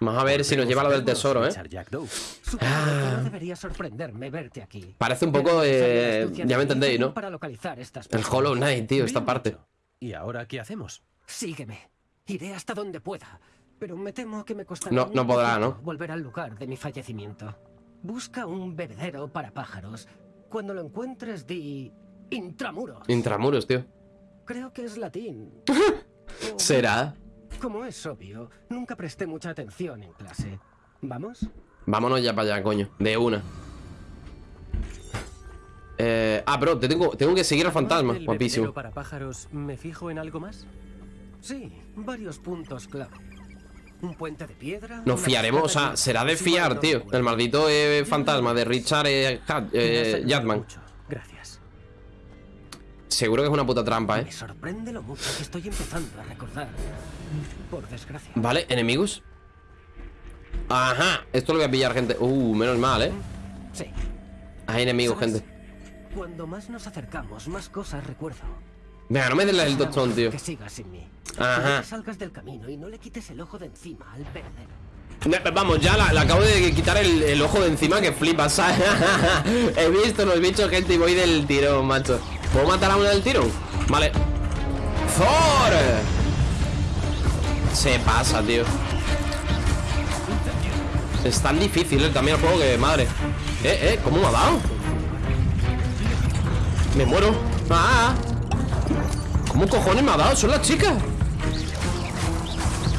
Vamos a ver si nos lleva lo del tesoro, ¿eh? Aquí. Parece un poco, eh, ya me entendéis, ¿no? El. Hollow Knight, tío, esta parte. ¿Y ahora qué hacemos? Sígueme. Iré hasta donde pueda. Pero me temo que me costará. No, no mucho podrá, ¿no? Volver al lugar de mi fallecimiento. Busca un bebedero para pájaros. Cuando lo encuentres, di. Intramuros. Intramuros, tío. Creo que es latín. ¿Será? Como es obvio, nunca presté mucha atención en clase. ¿Vamos? Vámonos ya para allá, coño. De una. Eh, ah, bro, te tengo, tengo que seguir al fantasma. Guapísimo. para pájaros, ¿me fijo en algo más? Sí, varios puntos clave. Un puente de piedra. Nos fiaremos, o sea, será de fiar, tío. El maldito eh, fantasma de Richard eh, Hat- eh, Yatman. Gracias. Seguro que es una puta trampa, eh. Me sorprende lo mucho que estoy empezando a recordar. Por desgracia. Vale, enemigos. Ajá, esto lo voy a pillar, gente. Uh, menos mal, eh. Sí. Hay enemigos, ¿Sabes? gente. Cuando más nos acercamos, más cosas recuerdo. Venga, no me des el tostón, tío. Que sigas sin mí. Ajá. Te salgas del camino y no le quites el ojo de encima al verdadero. Vamos, ya la, acabo de quitar el, ojo de encima que flipas. He visto los bichos, gente, y voy del tirón, macho. ¿Puedo matar a uno del tirón? Vale. ¡Thor! Se pasa, tío. Es tan difícil eh, también el juego que, madre. Eh, eh, ¿cómo me ha dado? Me muero. ¡Ah! ¿Cómo cojones me ha dado? Son las chicas.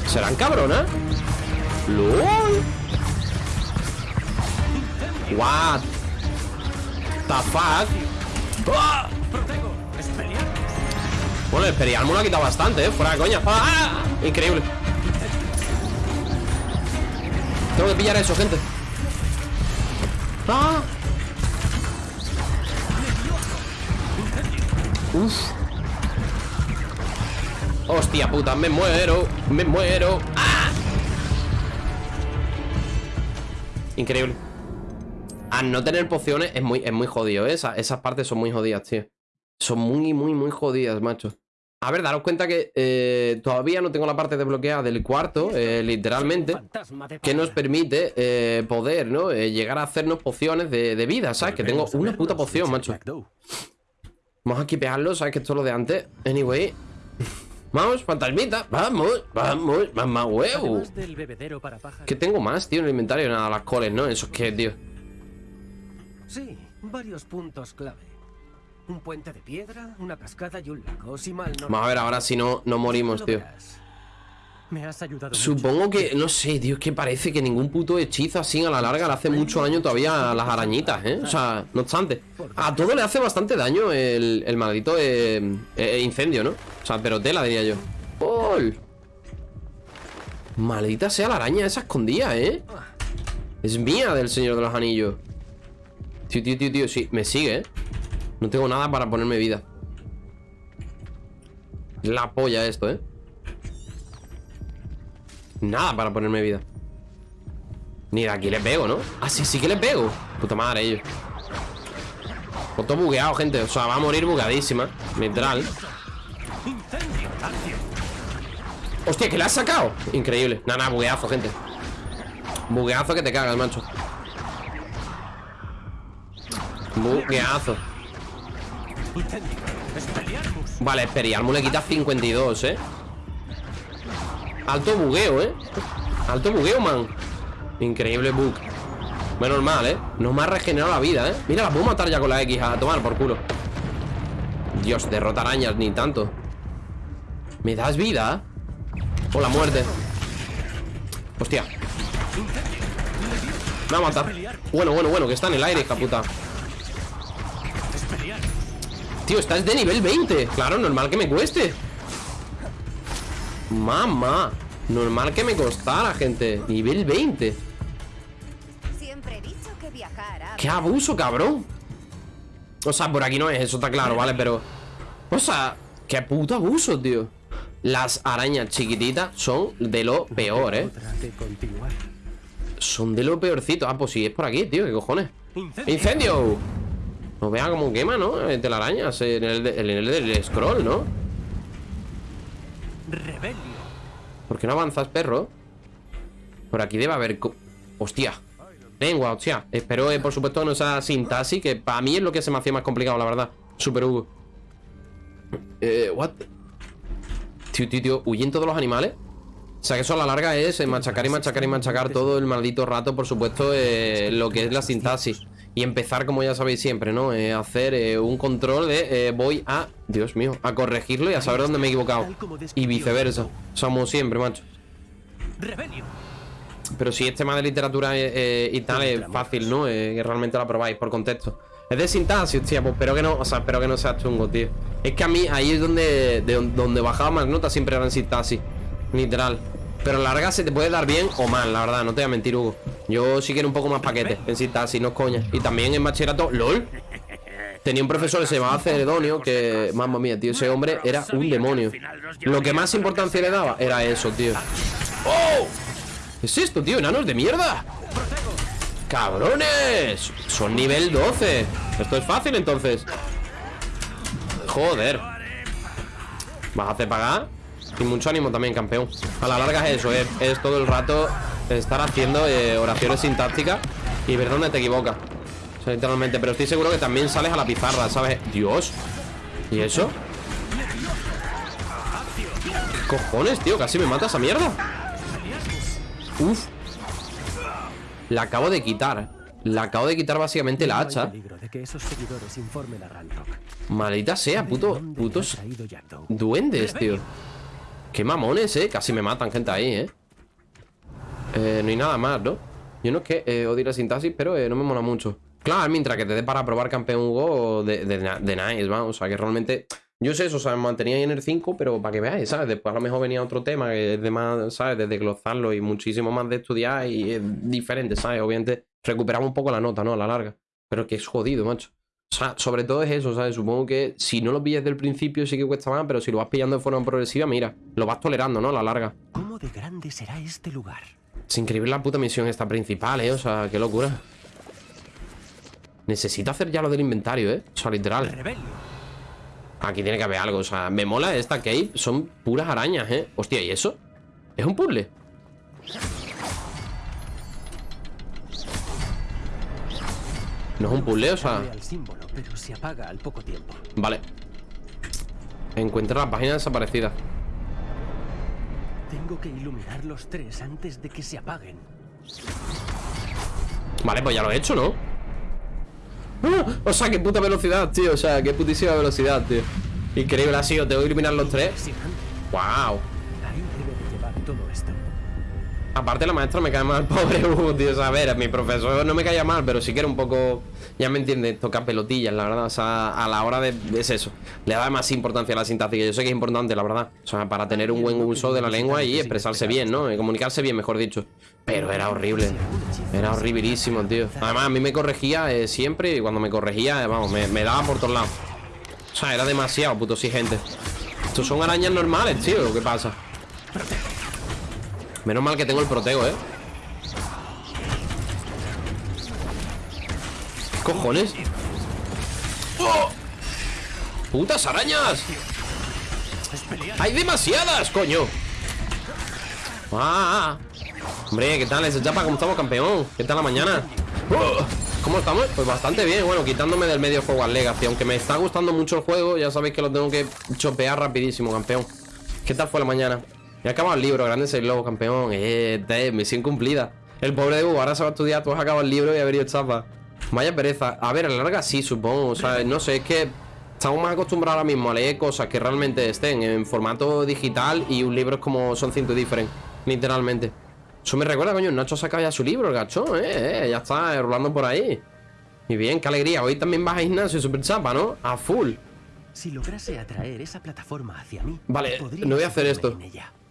¿Serán cabronas? LOL What The fuck ¡Ah! Bueno, el Experiarmo lo ha quitado bastante, eh Fuera de coña. ¡Ah! Increíble. Tengo que pillar eso, gente. ¡Ah! Uf. Hostia puta, me muero Me muero. ¡Ah! Increíble Al no tener pociones es muy, es muy jodido, ¿eh? Esa- esas partes son muy jodidas, tío Son muy, muy, muy jodidas, macho A ver, daros cuenta que eh, Todavía no tengo la parte desbloqueada del cuarto eh, Literalmente que nos permite eh, poder, ¿no? Llegar a hacernos pociones de, de vida, ¿sabes? Que tengo una puta poción, macho. Vamos a equipearlo, ¿sabes? Que esto es lo de antes Anyway Vamos, fantasmita Vamos, vamos, mamá huevo. ¿Qué tengo más, tío, en el inventario? Nada, las coles, ¿no? Eso es que, tío Sí, varios puntos clave. Un puente de piedra, una cascada y un lago. Si mal no Vamos a ver ahora si no, no morimos, tío. Supongo que, no sé, tío, es que parece que ningún puto hechizo así a la larga le hace mucho daño todavía a las arañitas, ¿eh? O sea, no obstante. A todo le hace bastante daño el, el maldito eh, eh, incendio, ¿no? O sea, pero tela, diría yo. ¡Ol! Maldita sea la araña esa escondida, ¿eh? Es mía del Señor de los Anillos. Tío, tío, tío, tío, sí, me sigue, ¿eh? No tengo nada para ponerme vida. La polla esto, ¿eh? Nada para ponerme vida. Ni de aquí le pego, ¿no? Ah, sí, sí que le pego. Puta madre, ellos. Pues todo bugueado, gente. O sea, va a morir bugadísima Literal. Hostia, que le has sacado. Increíble. Nada, nada, bugueazo, gente. Bugueazo que te cagas, macho. Bugueazo. Vale, Experiarmus le quita 52, ¿eh? Alto bugueo, ¿eh? Alto bugueo, man. Increíble bug. Menos mal, ¿eh? No me ha regenerado la vida, ¿eh? Mira, la puedo matar ya con la X A tomar por culo. Dios, derrota arañas Ni tanto. ¿Me das vida? O la muerte. Hostia. Me va a matar Bueno, bueno, bueno, que está en el aire, hija puta. Tío, estás de nivel 20 Claro, normal que me cueste Mamá Normal que me costara, gente Nivel 20 Siempre he dicho que viajar a... ¡Qué abuso, cabrón! O sea, por aquí no es, eso está claro, ¿vale? Pero... O sea, qué puto abuso, tío Las arañas chiquititas son de lo peor, ¿eh? Son de lo peorcito Ah, pues sí, es por aquí, tío, ¿qué cojones? Incendio. ¡Incendio! No vea cómo quema, ¿no? Eh, Telarañas en el, de- en el del scroll, ¿no? Rebelio. ¿Por qué no avanzas, perro? Por aquí debe haber... Hostia. Lengua, hostia. Espero, eh, por supuesto, no sea sintaxis, que para mí es lo que se me hacía más complicado, la verdad. Super Hugo. Eh, what? Tío, tío, tío. Huyen todos los animales. O sea, que eso a la larga es eh, machacar y machacar y machacar todo el maldito rato, por supuesto, eh, lo que es la sintaxis. Y empezar, como ya sabéis siempre, ¿no? Eh, hacer eh, un control de eh, voy a, Dios mío, a corregirlo y a saber dónde me he equivocado. Y viceversa. Somos siempre, macho. Pero si es tema de literatura y tal, es fácil, ¿no? Que realmente lo aprobáis por contexto. Es de sintaxis, hostia, pues espero que no, o sea, espero que no sea chungo, tío. Es que a mí ahí es donde, de don- donde bajaba más notas siempre eran sintaxis. Literal. Pero larga se te puede dar bien o mal, la verdad, no te voy a mentir, Hugo. Yo sí quiero un poco más paquete en sintaxis, no es coña. Y también en bachillerato, LOL. Tenía un profesor que se llamaba Ceredonio que, mamma mía, tío, ese hombre era un demonio. Lo que más importancia le daba era eso, tío. ¡Oh! ¿Qué es esto, tío? ¿Enanos de mierda? ¡Cabrones! Son nivel 12 Esto es fácil, entonces Joder Vas a hacer pagar Y mucho ánimo también, campeón. A la larga es eso, es, es todo el rato Estar haciendo eh, oraciones sintácticas Y ver dónde te equivocas. O sea, literalmente Pero estoy seguro que también sales a la pizarra, ¿sabes? Dios. ¿Y eso? ¿Qué cojones, tío? Casi me mata esa mierda. Uf. La acabo de quitar. La acabo de quitar básicamente la hacha. Maldita sea, puto, ¿Dónde le putos duendes, tío Qué mamones, eh Casi me matan gente ahí, eh Eh, no hay nada más, ¿no? Yo no es que eh, odie la sintaxis, pero eh, no me mola mucho Claro, mientras que te dé para probar campeón Hugo de, de, de nice, vamos O sea, que realmente Yo sé eso, o sea, me mantenía ahí en el 5 Pero para que veáis, ¿sabes? Después a lo mejor venía otro tema Que es de más, ¿sabes? De desglosarlo y muchísimo más de estudiar Y es diferente, ¿sabes? Obviamente recuperamos un poco la nota, ¿no? A la larga Pero que es jodido, macho o sea, sobre todo es eso, ¿sabes? Supongo que si no lo pillas del principio sí que cuesta más, pero si lo vas pillando de forma progresiva, mira, lo vas tolerando, ¿no? A la larga. ¿Cómo de grande será este lugar? Es increíble la puta misión esta principal, ¿eh? O sea, qué locura. Necesito hacer ya lo del inventario, ¿eh? O sea, literal. Aquí tiene que haber algo, o sea, me mola esta cave. Son puras arañas, ¿eh? Hostia, ¿y eso? ¿Es un puzzle? No es un puzzle, o sea... Vale. Encuentra la página desaparecida. Tengo que iluminar los tres antes de que se apaguen. Vale, pues ya lo he hecho, ¿no? ¡Ah! O sea, qué puta velocidad, tío O sea, qué putísima velocidad, tío Increíble, ha sido, tengo que eliminar los tres. ¡Wow! Ahí debe de llevar todo esto. Aparte la maestra me cae mal, pobre Hugo, tío O sea, a ver, mi profesor no me caía mal Pero sí que era un poco, ya me entiendes Toca pelotillas, la verdad, o sea, a la hora de Es eso, le da más importancia a la sintaxis yo sé que es importante, la verdad O sea, para tener un buen uso de la lengua y expresarse bien, ¿no? Comunicarse bien, mejor dicho Pero era horrible Era horribilísimo, tío. Además, a mí me corregía eh, siempre Y cuando me corregía, eh, vamos, me, me daba por todos lados. O sea, era demasiado puto exigente. Estos son arañas normales, tío, lo que pasa Menos mal que tengo el protego, ¿eh? ¿Qué cojones? ¡Oh! ¡Putas arañas! ¡Hay demasiadas, coño! ¡Ah! Hombre, ¿qué tal ese chapa? ¿Cómo estamos, campeón? ¿Qué tal la mañana? ¿Cómo estamos? Pues bastante bien, bueno, quitándome del medio juego al Legacy Aunque me está gustando mucho el juego Ya sabéis que lo tengo que chopear rapidísimo, campeón ¿Qué tal fue la mañana? Ya acabado el libro, grande el lobo, campeón Eh, misión cumplida El pobre de Hugo, ahora se va a estudiar Tú has acabado el libro y haber ido chapa Vaya pereza A ver, a la larga sí, supongo O sea, no sé, es que Estamos más acostumbrados ahora mismo a leer cosas que realmente estén en formato digital y un libro es como son cientos diferentes, literalmente. Eso me recuerda, coño, Nacho saca ya su libro, el gachón, eh, eh, ya está eh, rolando por ahí. Y bien, qué alegría. Hoy también vas a gimnasio super chapa, ¿no? A full. Si lograse atraer esa plataforma hacia mí, Vale, no voy a hacer esto.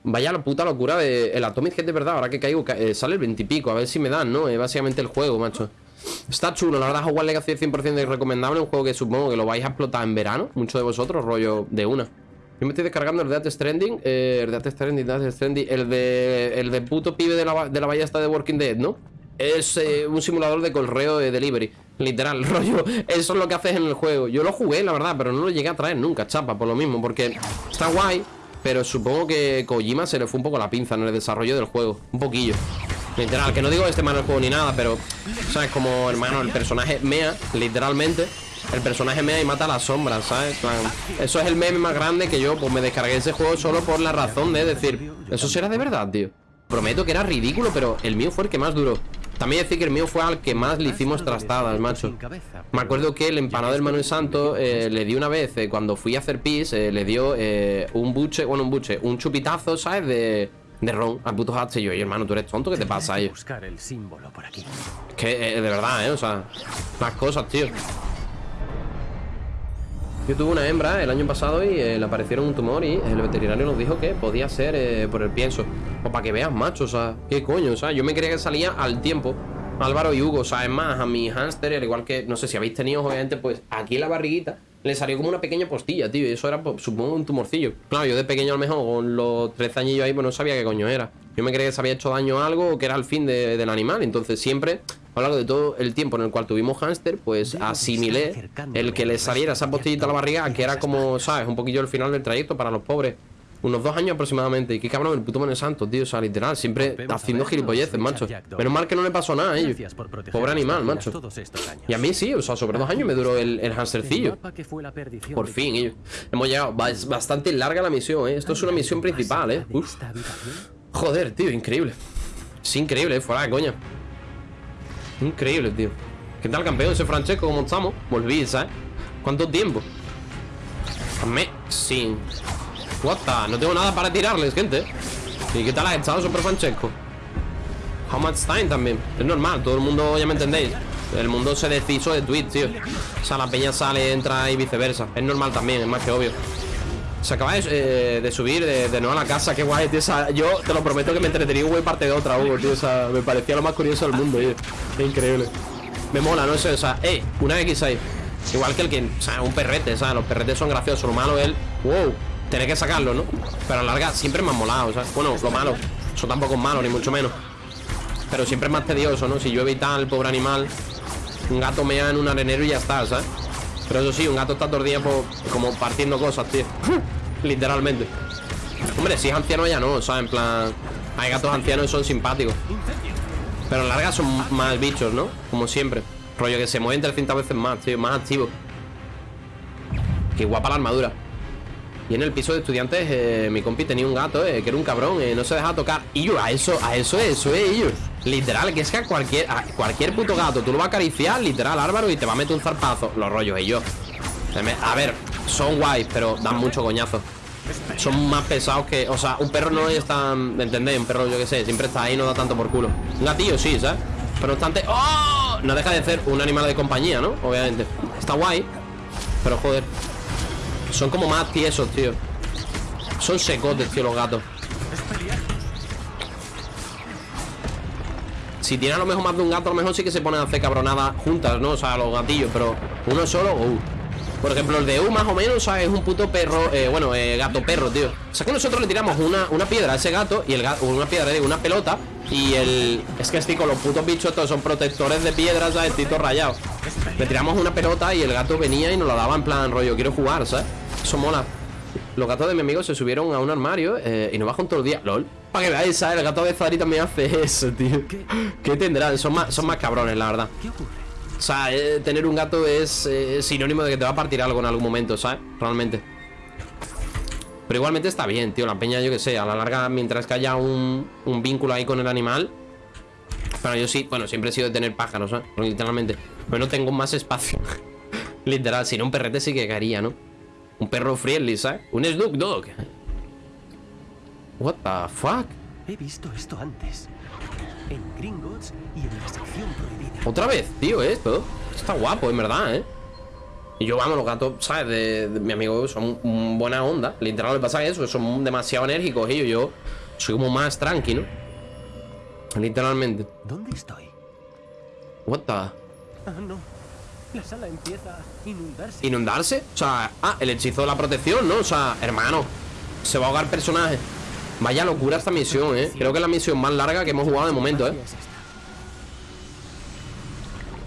Vaya la puta locura de el Atomic Head de verdad, ahora que caigo, ca- eh, sale el 20 y pico, a ver si me dan, ¿no? Es básicamente el juego, macho. Está chulo, la verdad, Hogwarts Legacy es 100% de recomendable, un juego que supongo que lo vais a explotar en verano, muchos de vosotros, rollo de una. Yo me estoy descargando el de Death Stranding, eh, el de Death Stranding, Death Stranding, el de, el de puto pibe de la, de la ballesta de Walking Dead, ¿no? Es eh, un simulador de correo de delivery, literal, rollo, eso es lo que haces en el juego. Yo lo jugué, la verdad, pero no lo llegué a traer nunca, chapa, por lo mismo, porque está guay, pero supongo que Kojima se le fue un poco la pinza en el desarrollo del juego, un poquillo. Literal, que no digo este mal el juego ni nada, pero ¿sabes? Como, hermano, el personaje mea, literalmente El personaje mea y mata a las sombras, ¿sabes? Eso es el meme más grande que yo Pues me descargué ese juego solo por la razón de decir Eso será de verdad, tío Prometo que era ridículo, pero el mío fue el que más duró También decir que el mío fue al que más le hicimos trastadas, macho Me acuerdo que el empanado del Manuel Santo eh, Le di una vez, eh, cuando fui a hacer pis eh, Le dio un buche, bueno, un buche Un chupitazo, ¿sabes? De, de ron al puto Hatch Y yo, "Oye, hermano, tú eres tonto, ¿qué te pasa ahí? Aquí. Que, de verdad, ¿eh? O sea, más cosas, tío Yo tuve una hembra el año pasado y eh, le aparecieron un tumor y el veterinario nos dijo que podía ser eh, por el pienso O para que veas, macho, o sea, qué coño, o sea Yo me creía que salía al tiempo Álvaro y Hugo, o sea, es más, a mi hámster, al igual que, no sé si habéis tenido, obviamente, pues aquí en la barriguita le salió como una pequeña postilla, tío, y eso era, pues, supongo, un tumorcillo. Claro, yo de pequeño a lo mejor, con los 13 añillos ahí, pues no sabía qué coño era. Yo me creía que se había hecho daño a algo o que era el fin de- del animal. Entonces siempre, a lo largo de todo el tiempo en el cual tuvimos hámster, pues asimilé el que le saliera esa postillita a la barriga, que era como, ¿sabes? Un poquillo el final del trayecto para los pobres. Unos dos años aproximadamente. Y qué cabrón, el puto Manuel Santo, tío. O sea, literal, siempre haciendo gilipolleces, macho. Menos mal que no le pasó nada a ellos. Pobre animal, macho. Y a mí sí, o sea, sobre dos años me duró el, el hamstercillo. Por fin, ellos. Hemos llegado. Es bastante larga la misión, ¿eh? Esto es una ¿Hay misión principal, ¿eh? Uf. Joder, tío, increíble. Es increíble, eh, fuera de coña. Increíble, tío. ¿Qué tal, campeón? Ese Francesco, ¿cómo estamos? Volví, ¿sabes? ¿Cuánto tiempo? Amazing. What the? No tengo nada para tirarles, gente. ¿Y qué tal has estado, Super Francesco? How much time también. Es normal, todo el mundo, ya me entendéis. El mundo se deshizo de tweets, tío. O sea, la peña sale, entra y viceversa. Es normal también, es más que obvio. Se acaba de, eh, subir de, nuevo a la casa, qué guay, tío. O sea, yo te lo prometo que me entretenía un güey parte de otra, Hugo, tío. O sea, me parecía lo más curioso del mundo, tío. Increíble. Me mola, no sé, o sea, eh, una X6. Igual que el que, o sea, un perrete, o sea, los perretes son graciosos. Lo malo es el, wow, tener que sacarlo, ¿no? Pero a la larga siempre me molado, o sea, bueno, lo malo. Eso tampoco es malo, ni mucho menos. Pero siempre es más tedioso, ¿no? Si yo evitar al pobre animal, un gato mea en un arenero y ya está, ¿sabes? Pero eso sí, un gato está todo como partiendo cosas, tío. Literalmente. Hombre, si es anciano ya no, o sea, en plan. Hay gatos ancianos y son simpáticos. Pero la larga son más bichos, ¿no? Como siempre. Rollo que se mueven 300 veces más, tío, más activos. Qué guapa la armadura. Y en el piso de estudiantes, eh, mi compi tenía un gato, eh, que era un cabrón, eh, no se dejaba tocar. Y yo, a eso, a eso es, eso es, ellos. Literal, que es que a cualquier, cualquier puto gato tú lo vas a acariciar, literal, Álvaro, y te va a meter un zarpazo. Los rollos, ellos. A ver, son guays, pero dan mucho coñazo. Son más pesados que. O sea, un perro no es tan. ¿Me entendéis? Un perro, yo qué sé, siempre está ahí, no da tanto por culo. Un gatillo sí, ¿sabes? Pero no obstante. ¡Oh! No deja de ser un animal de compañía, ¿no? Obviamente. Está guay. Pero joder. Son como más tiesos, tío. Son secotes, tío, los gatos. Si tiene a lo mejor más de un gato, a lo mejor sí que se ponen a hacer cabronadas juntas, ¿no? O sea, los gatillos, pero uno solo, uh. Por ejemplo, el de U más o menos, ¿sabes? Es un puto perro, eh, bueno, eh, gato perro, tío. O sea que nosotros le tiramos una, una piedra a ese gato y el gato, una piedra, digo, una pelota y el... Es que estoy con los putos bichos estos son protectores de piedras, ¿sabes? Todo rayado. Le tiramos una pelota y el gato venía y nos la daba en plan rollo, quiero jugar, ¿sabes? Eso mola. Los gatos de mi amigo se subieron a un armario eh, y nos bajan todo el día. LOL. Para que veáis, ¿sabes? El gato de Zari también hace eso, tío. ¿Qué tendrán? Son más, son más cabrones, la verdad. ¿Qué ocurre? O sea, eh, tener un gato es eh, sinónimo de que te va a partir algo en algún momento, ¿sabes? Realmente. Pero igualmente está bien, tío. La peña, yo que sé, a la larga, mientras que haya un, un vínculo ahí con el animal. Pero yo sí, bueno, siempre he sido de tener pájaros, ¿sabes? Literalmente. Pero no tengo más espacio. Literal, si no, un perrete sí que caería, ¿no? Un perro friendly, ¿sabes? Un Snoop Dog. What the fuck? He visto esto antes. En Gringotts y en la sección prohibida. Otra vez, tío, esto Está guapo, en verdad, ¿eh? Y yo, vamos, los gatos, ¿sabes? De, de mi amigo son buena onda Literal, le pasa eso, que son demasiado enérgicos Y yo, yo soy como más tranquilo Literalmente ¿Dónde estoy? What the... Ah, no. La sala empieza a inundarse. ¿Inundarse? O sea, ah, el hechizo de la protección, ¿no? O sea, hermano Se va a ahogar personaje Vaya locura esta misión, ¿eh? Creo que es la misión más larga que hemos jugado de momento, ¿eh?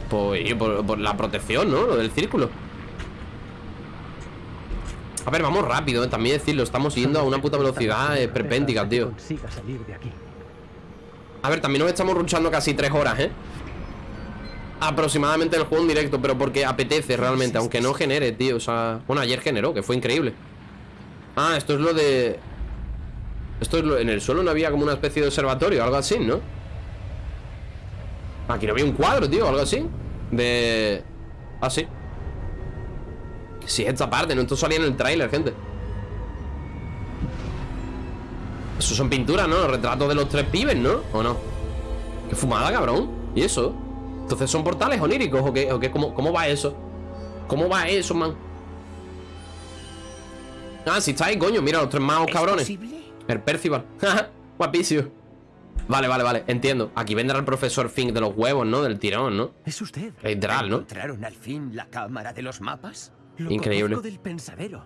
Pues por, por la protección, ¿no? Lo del círculo A ver, vamos rápido, ¿eh? también decirlo Estamos yendo a una puta velocidad eh, perpéntica, tío. A ver, también nos estamos ruchando casi tres horas, ¿eh? Aproximadamente el juego en directo Pero porque apetece realmente, aunque no genere, tío O sea, bueno, ayer generó, que fue increíble Ah, esto es lo de... Esto es lo... En el suelo no había como una especie de observatorio Algo así, ¿no? Aquí no había un cuadro, tío, algo así De... Ah, sí Sí, esta parte, ¿no? Esto salía en el tráiler, gente Eso son pinturas, ¿no? Los retratos de los tres pibes, ¿no? ¿O no? Qué fumada, cabrón ¿Y eso? Entonces son portales oníricos ¿O qué? ¿O qué? ¿Cómo, ¿Cómo va eso? ¿Cómo va eso, man? Ah, si está ahí, coño Mira los tres magos cabrones posible? El Percival Guapísimo Vale, vale, vale Entiendo Aquí vendrá el profesor Fink de los huevos, ¿no? Del tirón, ¿no? Es usted. Literal, ¿no? ¿Encontraron al fin la cámara de los mapas? Lo Increíble. del pensadero.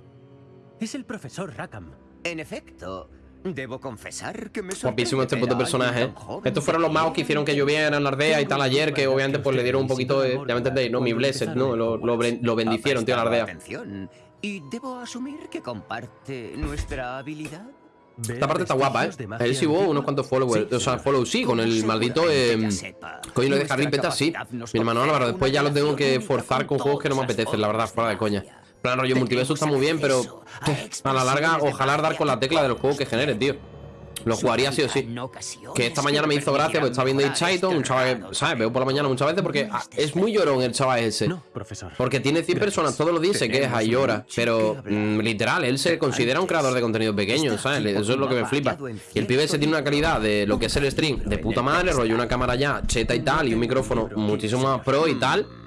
Es el profesor Rackham. En efecto, debo confesar que me Guapísimo este puto personaje ¿eh? Estos fueron los magos que hicieron que lloviera en la aldea y tal ayer Que obviamente pues le dieron un poquito de... Ya me entendéis, ¿no? Mi blessed, ¿no? Lo, lo, bendicieron, tío, la Ha prestado aldea atención, y debo asumir que comparte nuestra habilidad. Esta parte está guapa, ¿eh? Él sí hubo unos cuantos followers O sea, follow sí, con el maldito... Eh, coño lo de Harry Potter, sí Mi hermano Álvaro, después ya lo tengo que forzar con juegos que no me apetecen La verdad, fuera de coña plan rollo multiverso está muy bien, pero a la larga ojalá dar con la tecla de los juegos que genere, tío. Lo jugaría sí o sí. Que esta mañana me hizo gracia, porque estaba viendo Chaiton, un chaval que, ¿sabes? Veo por la mañana muchas veces porque ah, es muy llorón el chaval ese. Porque tiene 100 personas todos los días, se queja y llora. Pero mm, literal, él se considera un creador de contenido pequeño, ¿sabes? Eso es lo que me flipa. Y el pibe ese tiene una calidad de lo que es el stream de puta madre, rollo una cámara ya cheta y tal, y un micrófono muchísimo más pro y tal.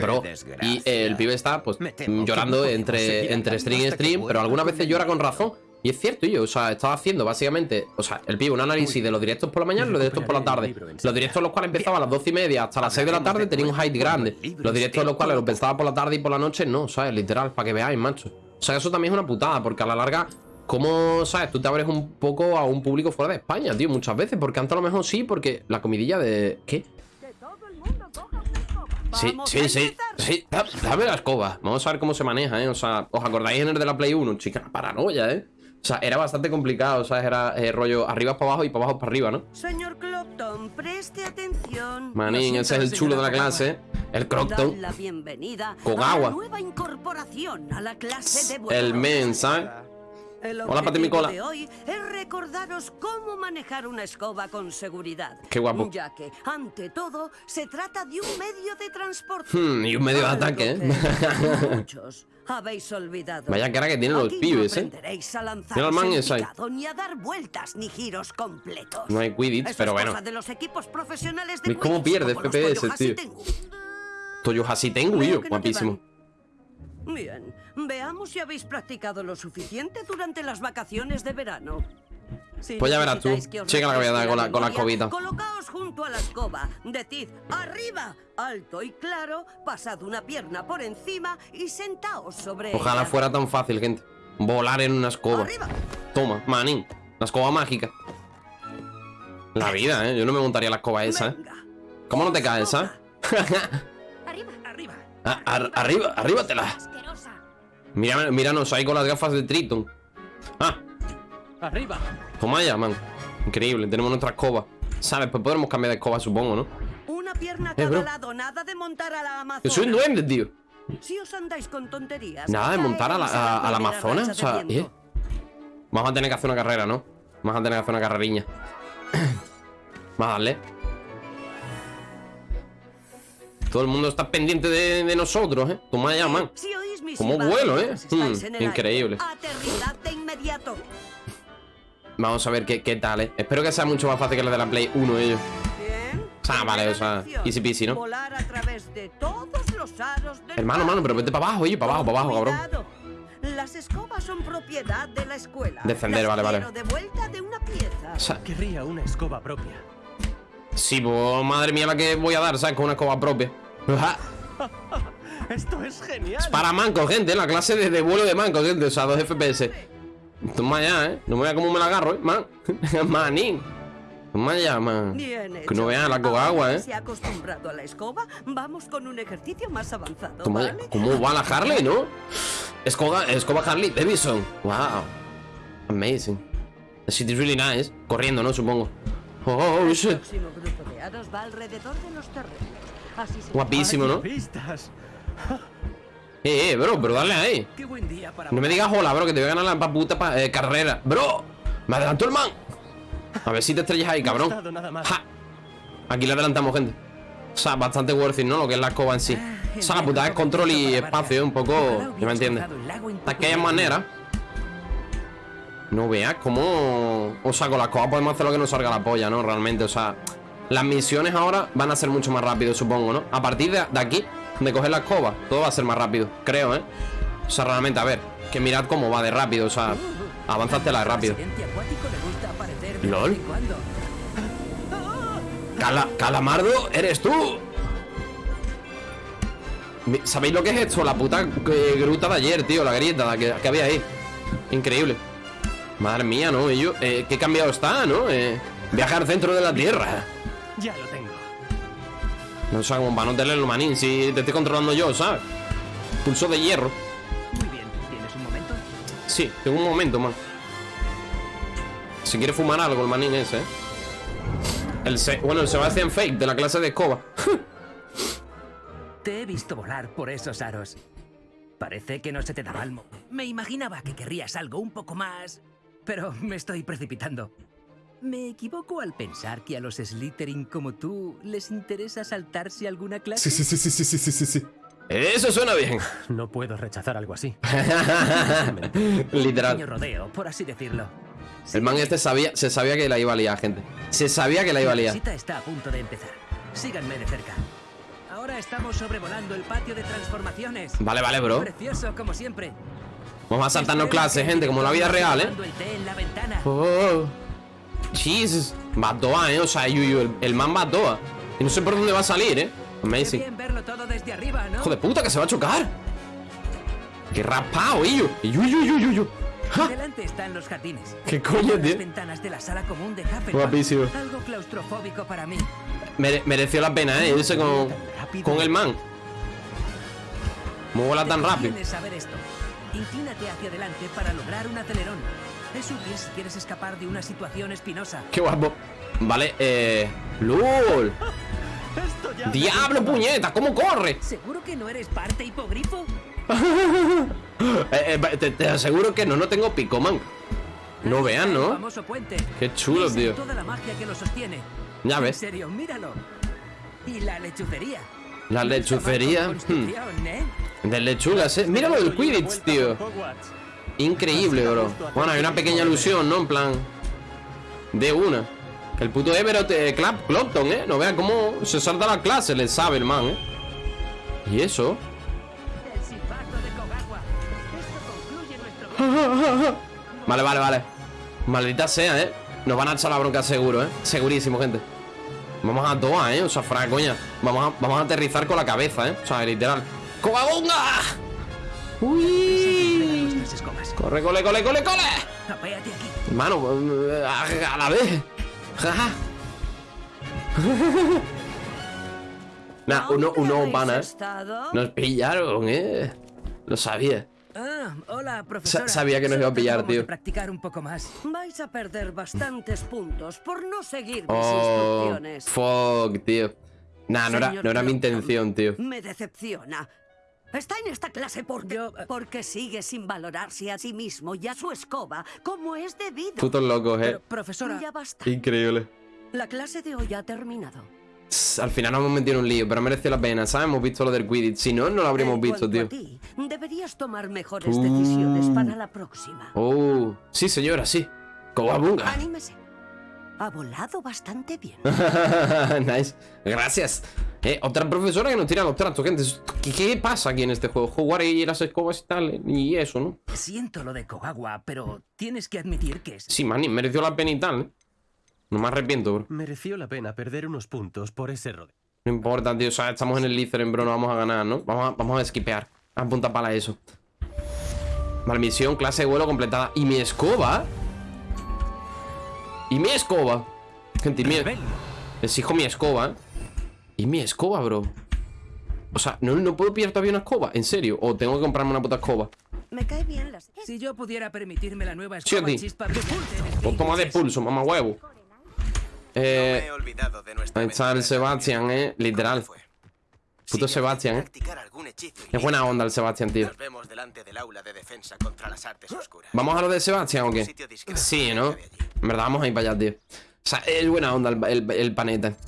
Bro, y el pibe está pues mm, llorando entre, entre stream y stream, pero algunas veces llora con razón. Y es cierto, yo, o sea, estaba haciendo básicamente, o sea, el pibe un análisis de los directos por la mañana y los directos por la tarde. Los directos los cuales empezaban a las 12 y media hasta las 6 de la tarde tenía un height grande. Los directos los cuales los pensaba por la tarde y por la noche, no, ¿sabes? Literal, para que veáis, macho. O sea, eso también es una putada, porque a la larga, ¿cómo, sabes? Tú te abres un poco a un público fuera de España, tío, muchas veces, porque antes a lo mejor sí, porque la comidilla de... ¿Qué? Sí, sí, sí, sí, da- dame la escoba Vamos a ver cómo se maneja, ¿eh? O sea, ¿os acordáis en el de la Play 1? Chica, paranoia, ¿eh? O sea, era bastante complicado, o sea, era eh, rollo arriba para abajo y para abajo para arriba, ¿no? Señor Clopton, preste atención. Manín, ese es el chulo de la clase El Dad Crocton la bienvenida Con agua. la nueva incorporación a la clase de El men, ¿sabes? El Hola, Pati Micola. de hoy es recordaros cómo manejar una escoba con seguridad. Qué guapo. Ya que, ante todo, se trata de un medio de transporte. Hmm, y un medio de ataque, ¿eh? Muchos habéis olvidado. Vaya cara que tienen los Aquí pibes, no ¿eh? aprenderéis a lanzaros Mira el man en ese ahí. picado, ni a dar vueltas ni giros completos. No hay Quidditch, Eso pero es bueno cosa de los equipos profesionales de ¿Ves cómo Quidditch, pierde como los FPS, Toyo tío? Toyo así tengo Veo yo, no guapísimo. Bien, veamos si habéis practicado lo suficiente durante las vacaciones de verano. Si Pues ya verás tú. Checa la que voy a dar refresque con la- con la escobita. Colocaos junto a la escoba. Decid arriba, alto y claro, pasad una pierna por encima y sentaos sobre Ojalá ella. fuera tan fácil, gente Volar en una escoba Arriba. Toma, manín La escoba mágica La vida, ¿eh? Yo no me montaría la escoba esa, ¿eh? ¿Cómo no te caes, ah? Arriba. Arriba. Ah, ar- arriba, arribatela. Asquerosa. Mira, míranos ahí con las gafas de Triton. Ah, ¡Arriba! toma ya, man. Increíble, tenemos nuestra escoba. ¿Sabes? Pues podremos cambiar de escoba, supongo, ¿no? Una pierna a Eh, cada lado, nada de montar a la Amazona. Yo soy un duende, tío. Si os andáis con tonterías. Nada de montar a la, a, a la Amazonas. O sea. ¿eh? Vamos a tener que hacer una carrera, ¿no? Vamos a tener que hacer una carreriña. Vamos a darle. Todo el mundo está pendiente de, de nosotros, ¿eh? Toma ya, man. Si Como vuelo, ¿eh? Mm, increíble. de inmediato. Vamos a ver qué, qué tal, ¿eh? Espero que sea mucho más fácil que la de la Play 1 ellos. Bien. Ah, vale, o sea, easy peasy, ¿no? Hermano, mano, pero vete para abajo, oye, para abajo, para abajo, cabrón. Las escobas son propiedad de la escuela. Descender, vale, vale. quiero de vuelta de una pieza. O sea, Querría una escoba propia. sí, pues madre mía la que voy a dar, ¿sabes? Con una escoba propia. ¡Esto es genial! Es para mancos, gente, la clase de, de vuelo de mancos, gente, o sea, 2 FPS. Toma ya, ¿eh? No me vea cómo me la agarro, ¿eh? Man. Manín. Toma ya, man. Bien hecho. Que no vean la coba agua, ¿eh? que Se ha acostumbrado a la escoba. Vamos con un ejercicio más avanzado. Toma ya. ¿vale? ¿Cómo va la Harley, no? Escoba, escoba Harley Davidson. Wow. Amazing. The city is really nice. Corriendo, ¿no? Supongo. Oh, shit. Guapísimo, ¿no? Eh, eh, bro, pero dale ahí. No me digas hola, bro, que te voy a ganar la puta pa- eh, carrera. Bro, me adelantó el man. A ver si te estrellas ahí, cabrón. Ja. Aquí le adelantamos, gente. O sea, bastante worth it, ¿no? Lo que es la escoba en sí. O sea, la putada es control y espacio, un poco... ¿Ya me entiendes? De aquella manera... No veas cómo... O sea, con la escoba podemos hacer lo que nos salga la polla, ¿no? Realmente, o sea... Las misiones ahora van a ser mucho más rápido, supongo, ¿no? A partir de aquí, de coger la escoba, todo va a ser más rápido, creo, ¿eh? O sea, realmente, a ver, que mirad cómo va de rápido, o sea, avanzátela rápido. LOL. Cala- Calamardo, eres tú. ¿Sabéis lo que es esto? La puta eh, gruta de ayer, tío, la grieta que, que había ahí. Increíble. Madre mía, ¿no? Yo, eh, qué cambiado está, ¿no? Eh, viajar al centro de la Tierra. Ya lo. No sé cómo para no tenerlo, manín, si te estoy controlando yo, ¿sabes? Pulso de hierro. Muy bien, ¿tienes un momento? Sí, tengo un momento, man. Si quiere fumar algo, el manín ese, ¿eh? El se bueno, el Sebastian Fake de la clase de escoba. Te he visto volar por esos aros. Parece que no se te daba el mo. Me imaginaba que querrías algo un poco más. Pero me estoy precipitando. ¿Me equivoco al pensar que a los Slytherin como tú les interesa saltarse alguna clase? sí, sí, sí, sí, sí, sí, sí. Eso suena bien. No puedo rechazar algo así. Literal. rodeo, por así decirlo. El man este sabía, se sabía que la iba a liar, gente. Se sabía que la iba a La liar. visita está a punto de empezar. Síganme de cerca. Ahora estamos sobrevolando el patio de transformaciones. Vale, vale, bro. Precioso, como siempre. Vamos a saltarnos clases, gente, como en la vida real, ¿eh? tomando el té en la ventana. Oh, Jesus. Va a toa, ¿eh? O sea, Yuyu, el, el man va a toa. Y no sé por dónde va a salir, ¿eh? Amazing. ¿no? Hijo de puta, que se va a chocar. Qué raspado, Yuyu. Yuyu, yuyu, yuyu. ¡Ja! Delante están los jardines. ¿Qué coño, Las tío? ventanas de la sala común de. Guapísimo. Algo claustrofóbico para mí. Mere- mereció la pena, ¿eh? Irse con, con el man. ¿Cómo vuela tan rápido? conviene saber esto. Inclínate hacia adelante para lograr un acelerón. Es útil si quieres escapar de una situación espinosa. Qué guapo. Vale, eh. Ya. ¡Diablo, puñeta! ¿Cómo corre? ¿Seguro que no eres parte hipogrifo? Eh, eh, te, te aseguro que no, no tengo pico, man. No vean, ¿no? Qué chulo, en tío. toda la magia que lo sostiene. Ya En ves. serio, míralo. Y la lechucería. La lechucería. Construcción, ¿eh? hmm, De lechugas, eh. Míralo del Quidditch, tío. Increíble, bro. Bueno, hay una pequeña alusión, ¿no? En plan. De una. Que el puto Everett eh, Clap, Clopton, ¿eh? No vean cómo se salta la clase, le sabe el man, ¿eh? ¿Y eso? Vale, vale, vale. Maldita sea, ¿eh? Nos van a echar la bronca seguro, ¿eh? Segurísimo, gente. Vamos a toa, ¿eh? O sea, fra coña. Vamos a, vamos a aterrizar con la cabeza, ¿eh? O sea, literal. ¡Cobabunga! ¡Uy! Nuestras escobas. ¡Corre, cole, cole, cole, cole! Apéate aquí. Hermano, eh, a, a la vez. Jaja. Nah, uno, ¿Dónde uno habéis pana. estado? Nos pillaron, ¿eh? Lo sabía. Ah, hola, profesora. sabía que nos iba a pillar, tío. practicar un poco más. Vais a perder bastantes puntos por no seguir mis Oh, instrucciones. fuck, tío. Nah, no era, no era mi intención, tío. Me decepciona. Está en esta clase porque, Yo, eh, porque sigue sin valorarse a sí mismo y a su escoba como es debido. Putos locos, eh. Pero, profesora, Ya basta. Increíble. La clase de hoy ha terminado. Al final nos hemos metido en un lío, pero mereció la pena, ¿sabes? Hemos visto lo del Quidditch. Si no, no lo habríamos En visto, tío. a ti, deberías tomar mejores Uh. decisiones para la próxima. Oh, sí, señora, sí. Cobabunga. Anímese. Ha volado bastante bien. nice. Gracias. Eh, otra profesora que nos tira los trastos, gente. ¿Qué, qué pasa aquí en este juego? Jugar y las escobas y tal. Y eso, ¿no? siento lo de Kogagua, pero tienes que admitir que es... Sí, maní, mereció la pena y tal, ¿eh? No me arrepiento, bro. Mereció la pena perder unos puntos por ese rodeo. No importa, tío. O sea, estamos en el Slytherin, bro. No vamos a ganar, ¿no? Vamos a, vamos a esquipear. A punta pala eso. Vale, misión, clase de vuelo completada. ¿Y mi escoba? ¿Y mi escoba? Gente, y mi... Exijo mi escoba, ¿eh? ¿Y mi escoba, bro? O sea, ¿no, no puedo pillar todavía una escoba? ¿En serio? ¿O tengo que comprarme una puta escoba? Me cae bien las... Si yo pudiera permitirme la nueva escoba chispa de toma de pulso, mamá huevo. Eh, No me he olvidado de nuestra ahí está el. Sebastián, eh, literal. Puto Sebastián, eh. Es buena onda el Sebastián, tío. ¿Vamos a lo de Sebastián o qué? Sí, ¿no? En verdad, vamos a ir para allá, tío. O sea, es buena onda el, el.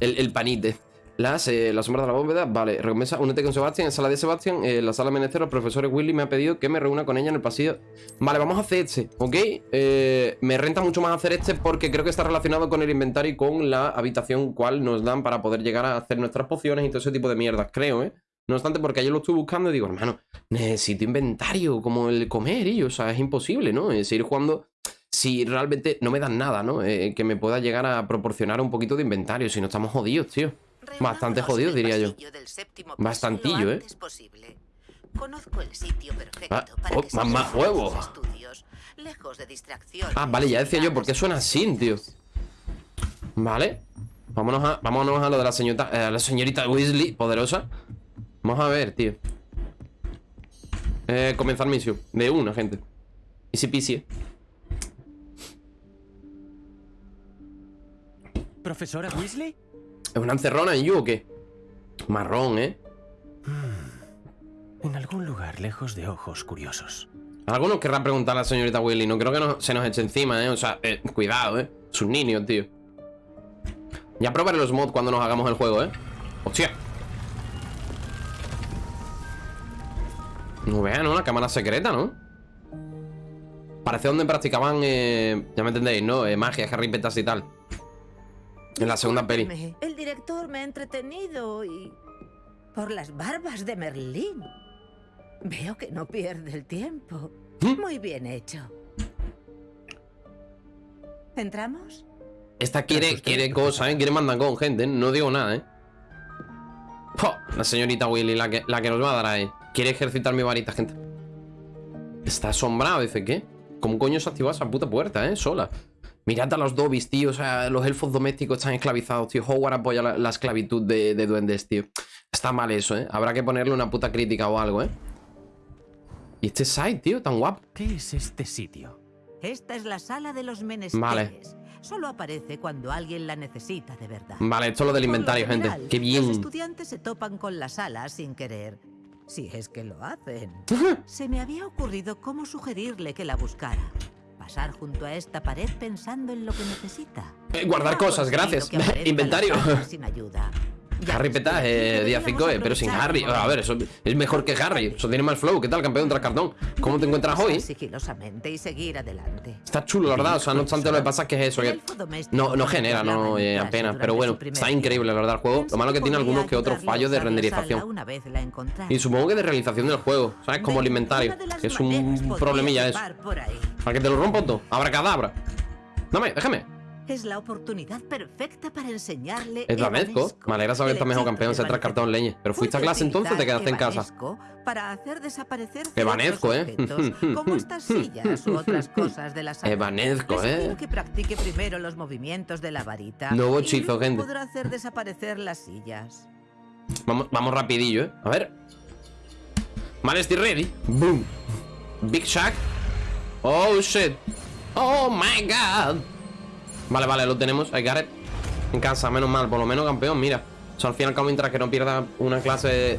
El, el panite. Las, eh, la sombra de la bóveda, vale. Recompensa, únete con Sebastián en sala de Sebastián. eh, la sala menester, el profesor Willy me ha pedido que me reúna con ella en el pasillo. Vale, vamos a hacer este, ¿ok? Eh, me renta mucho más hacer este porque creo que está relacionado con el inventario y con la habitación cual nos dan para poder llegar a hacer nuestras pociones y todo ese tipo de mierdas, creo, ¿eh? No obstante, porque ayer lo estuve buscando y digo, hermano, necesito inventario como el comer y, o sea, es imposible, ¿no? Es seguir jugando si realmente no me dan nada, ¿no? Eh, que me pueda llegar a proporcionar un poquito de inventario, si no estamos jodidos, tío. Bastante jodidos, diría yo. Bastantillo, ¿eh? Conozco el sitio perfecto Ah, para oh, que con huevo. tus estudios, lejos de distracciones Ah, vale, ya decía yo, ¿por qué suena así, tío? Vale. Vámonos a, vámonos a lo de la señorita, eh, la señorita Weasley, poderosa. Vamos a ver, tío. Eh, comenzar misión. De una, gente. Easy peasy, eh. ¿Profesora Weasley? ¿Es una encerrona en you o qué? Marrón, ¿eh? En algún lugar lejos de ojos curiosos. Algunos querrá preguntar a la señorita Willy. No creo que no- se nos eche encima, ¿eh? O sea, eh, cuidado, ¿eh? Es un niño, tío. Ya probaré los mods cuando nos hagamos el juego, ¿eh? ¡Hostia! No vean, ¿no? La cámara secreta, ¿no? Parece donde practicaban, eh, ya me entendéis, ¿no? Eh, magia, Harry Petas y tal. En la segunda peli. El director me ha entretenido y... Por las barbas de Merlín. Veo que no pierde el tiempo. ¿Mm? Muy bien hecho. ¿Entramos? Esta quiere, quiere cosas, ¿eh? Quiere mandar con gente, ¿eh? No digo nada, ¿eh? La señorita Willy, la que, la que nos va a dar ahí. Quiere ejercitar mi varita, gente. Está asombrado, dice, ¿qué? ¿Cómo coño se ha activado esa puta puerta, eh? Sola. Mirad a los dobis, tío. O sea, los elfos domésticos están esclavizados, tío. Hogwarts apoya la, la esclavitud de, de duendes, tío. Está mal eso, ¿eh? Habrá que ponerle una puta crítica o algo, ¿eh? Y este site, tío, tan guapo. ¿Qué es este sitio? Esta es la sala de los menesteres. Vale. Solo aparece cuando alguien la necesita de verdad. Vale, esto es lo del inventario, gente. Qué Los bien. estudiantes se topan con la sala sin querer. Si es que lo hacen. Se me había ocurrido cómo sugerirle que la buscara. Pasar junto a esta pared pensando en lo que necesita. Eh, guardar cosas, gracias. Inventario. la sala Sin ayuda. Ya Harry pero eh, día deberíamos 5, eh, pero sin Harry. A ver, eso es mejor que Harry. Eso tiene mal flow. ¿Qué tal, campeón tras cartón? ¿Cómo te encuentras hoy? sigilosamente y seguir adelante. Está chulo, la verdad. O sea, no obstante, lo que pasa es que es eso. Que no, no genera, no eh, apenas. Pero bueno, está increíble, la verdad, el juego. Lo malo que tiene algunos que otros fallos de renderización. Y supongo que de realización del juego. ¿Sabes? Como el inventario. Que es un problemilla eso. Para que te lo rompo todo. Abracadabra. Dame, déjame. Es la oportunidad perfecta para enseñarle. Es Danesco. Me alegra saber que estás mejor campeón. Se tras cartón leñe. Pero fuiste a clase entonces o te quedaste en casa. Para hacer desaparecer ciertos ¿eh? como estas sillas u otras cosas de la sala. Evanesco, Le ¿eh? que practique primero los movimientos de la varita. Nuevo hechizo, gente. podrá hacer desaparecer las sillas. Vamos, vamos rapidillo, ¿eh? A ver. Vale, estoy ready. Boom. Big Shack. Oh, shit. Oh, my God. Vale, vale, lo tenemos. I got. En casa, menos mal. Por lo menos campeón, mira. O sea, al fin y al cabo, mientras que no pierda una clase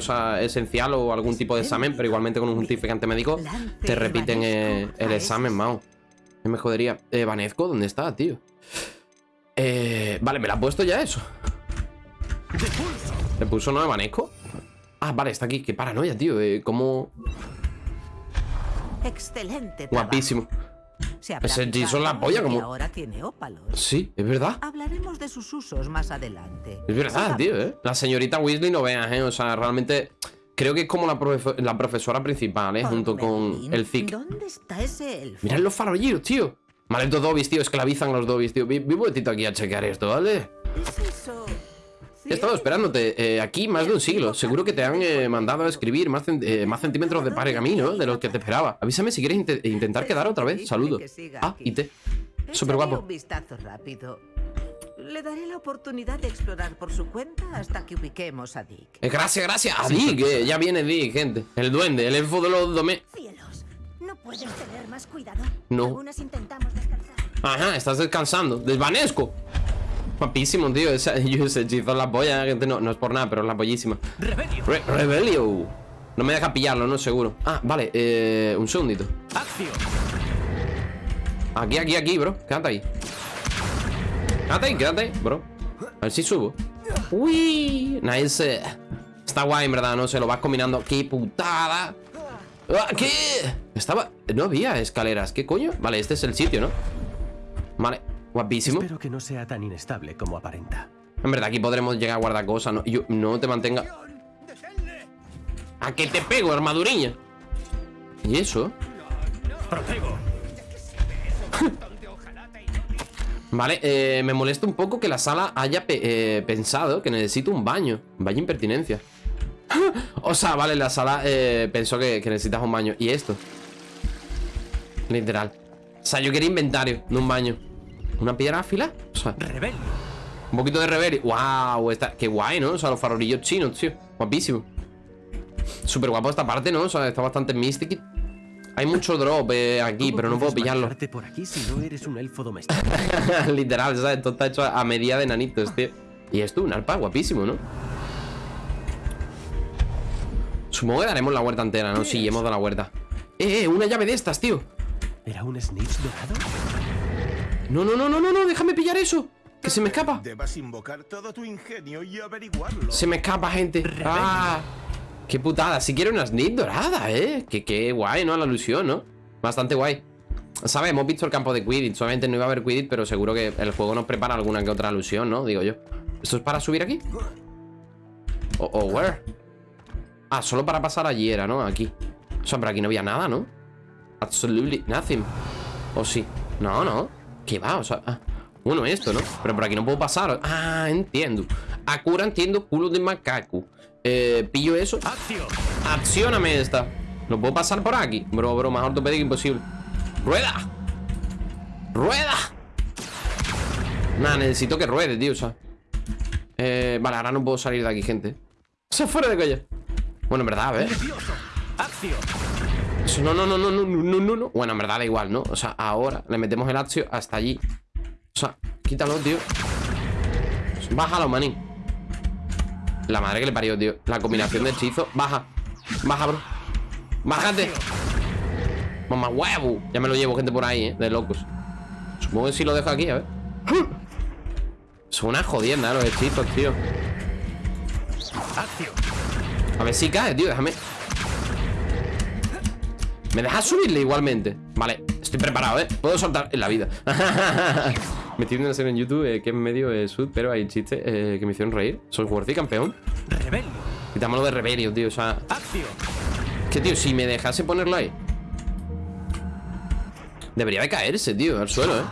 sea, esencial o algún tipo de examen, pero igualmente con un justificante médico, te repiten eh, el examen, mao. Me jodería. Eh, Vanezco, ¿dónde está, tío? Eh, vale, me la ha puesto ya eso. ¿Le puso no de Vanesco? Ah, vale, está aquí. Qué paranoia, tío. Eh, ¿Cómo...? Excelente. trabajo. Guapísimo. Se Ese Jason la polla como- ahora tiene ópalos. Sí, es verdad. Hablaremos de sus usos más adelante. Es verdad, tío, ¿eh? La señorita Weasley no veas, ¿eh? O sea, realmente... Creo que es como la, profe- la profesora principal, ¿eh? Por Junto con el Zic. ¿Dónde está ese elfo? Mirad los farolillos, tío. Malditos dobis, tío. Esclavizan a los dobis, tío. Vi, vi un aquí a chequear esto, ¿vale? ¿Es eso? He estado esperándote eh, aquí más de un siglo. Seguro que te han eh, mandado a escribir más, cen- eh, más centímetros de pergamino de los que te esperaba. Avísame si quieres inte- intentar quedar otra vez. Saludos. Ah, y te. Súper guapo. un vistazo rápido. Le daré la oportunidad de explorar por su cuenta hasta que ubiquemos a Dick. Eh, gracias, gracias. A Dick, eh, ya viene Dick, gente. El duende, el elfo de los domé. Cielos, ¿no puedes tener más cuidado? No. Algunas intentamos descansar. Ajá, estás descansando. Desvanesco. Guapísimo, tío. Ese hechizo en la polla, gente. No, no es por nada, pero es la pollísima. Rebelio. Re- Rebelio. No me deja pillarlo, no seguro. Ah, vale, eh, un segundito. Acción. Aquí, aquí, aquí, bro. Quédate ahí. Quédate ahí, quédate ahí, bro. A ver si subo. Uy, nice. Está guay, en verdad, no se lo vas combinando. ¡Qué putada! Ah, ¿Qué? Estaba... No había escaleras. ¿Qué coño? Vale, este es el sitio, ¿no? Guapísimo. Espero que no sea tan inestable como aparenta. En verdad, aquí podremos llegar a guardar cosas, ¿no? Yo, no te mantenga... ¿A qué te pego, armaduriña? ¿Y eso? Protego. Vale, eh, me molesta un poco que la sala haya pe- eh, pensado que necesito un baño. Vaya impertinencia. o sea, vale, la sala eh, pensó que, que necesitas un baño. ¿Y esto? Literal. O sea, yo quería inventario, no un baño. ¿Una piedra afila? O sea, Rebelio. un poquito de reverie. ¡Wow! Está... Qué guay, ¿no? O sea, los farolillos chinos, tío. Guapísimo. Súper guapo esta parte, ¿no? O sea, está bastante mystic. Hay mucho drop eh, aquí, ¿Cómo pero no puedo pillarlo. por aquí si no eres un elfo doméstico? Literal, ¿sabes? Esto está hecho a medida de nanitos, tío. Y esto, un arpa guapísimo, ¿no? Supongo que daremos la huerta entera, ¿no? Sí, hemos dado la huerta. ¡Eh, eh! Una llave de estas, tío. ¿Era un snitch dorado? No, no, no, no, no, no, déjame pillar eso. Que se me escapa. Debas invocar todo tu ingenio y averiguarlo. Se me escapa, gente. ¡Ah! ¡Qué putada! Si quiero una snip dorada, ¿eh? Que qué guay, ¿no? La ilusión, ¿no? Bastante guay. ¿Sabes? Hemos visto el campo de Quidditch. Solamente no iba a haber Quidditch, pero seguro que el juego nos prepara alguna que otra alusión, ¿no? Digo yo. ¿Esto es para subir aquí? ¿O o where? Ah, solo para pasar allí era, ¿no? Aquí. O sea, pero aquí no había nada, ¿no? Absolutely nothing. ¿O sí? No, no. ¿Qué va? O sea... ah. Bueno, esto, ¿no? Pero por aquí no puedo pasar. Ah, entiendo. Akura entiendo culo de macaco. Eh, pillo eso. ¡Acción! Accióname esta. ¿No puedo pasar por aquí? Bro, bro, más ortopédico imposible. ¡Rueda! ¡Rueda! Nada, necesito que ruede, tío, o sea. Eh, vale, ahora no puedo salir de aquí, gente. O sea, fuera de coña. Bueno, en verdad, a ver. Axio. No, no, no, no, no, no, no, no. Bueno, en verdad da igual, ¿no? O sea, ahora le metemos el Axio hasta allí. O sea, quítalo, tío. Bájalo, manín. La madre que le parió, tío. La combinación de hechizos. Baja. Baja, bro. Bájate. Mamá huevo. Ya me lo llevo, gente, por ahí, ¿eh? De locos. Supongo que si lo dejo aquí, a ver. Son una jodienda ¿eh? los hechizos, tío. A ver si cae, tío. Déjame. ¿Me dejas subirle igualmente? Vale, estoy preparado, ¿eh? Puedo saltar en la vida Me estoy viendo una serie en YouTube eh, que es medio eh, sud Pero hay chistes eh, que me hicieron reír Soy worthy, campeón ¡Rebelio! Quitámoslo de rebelio, tío, o sea ¡Acción! Que, tío, si me dejase ponerlo ahí Debería de caerse, tío, al suelo, ¿eh?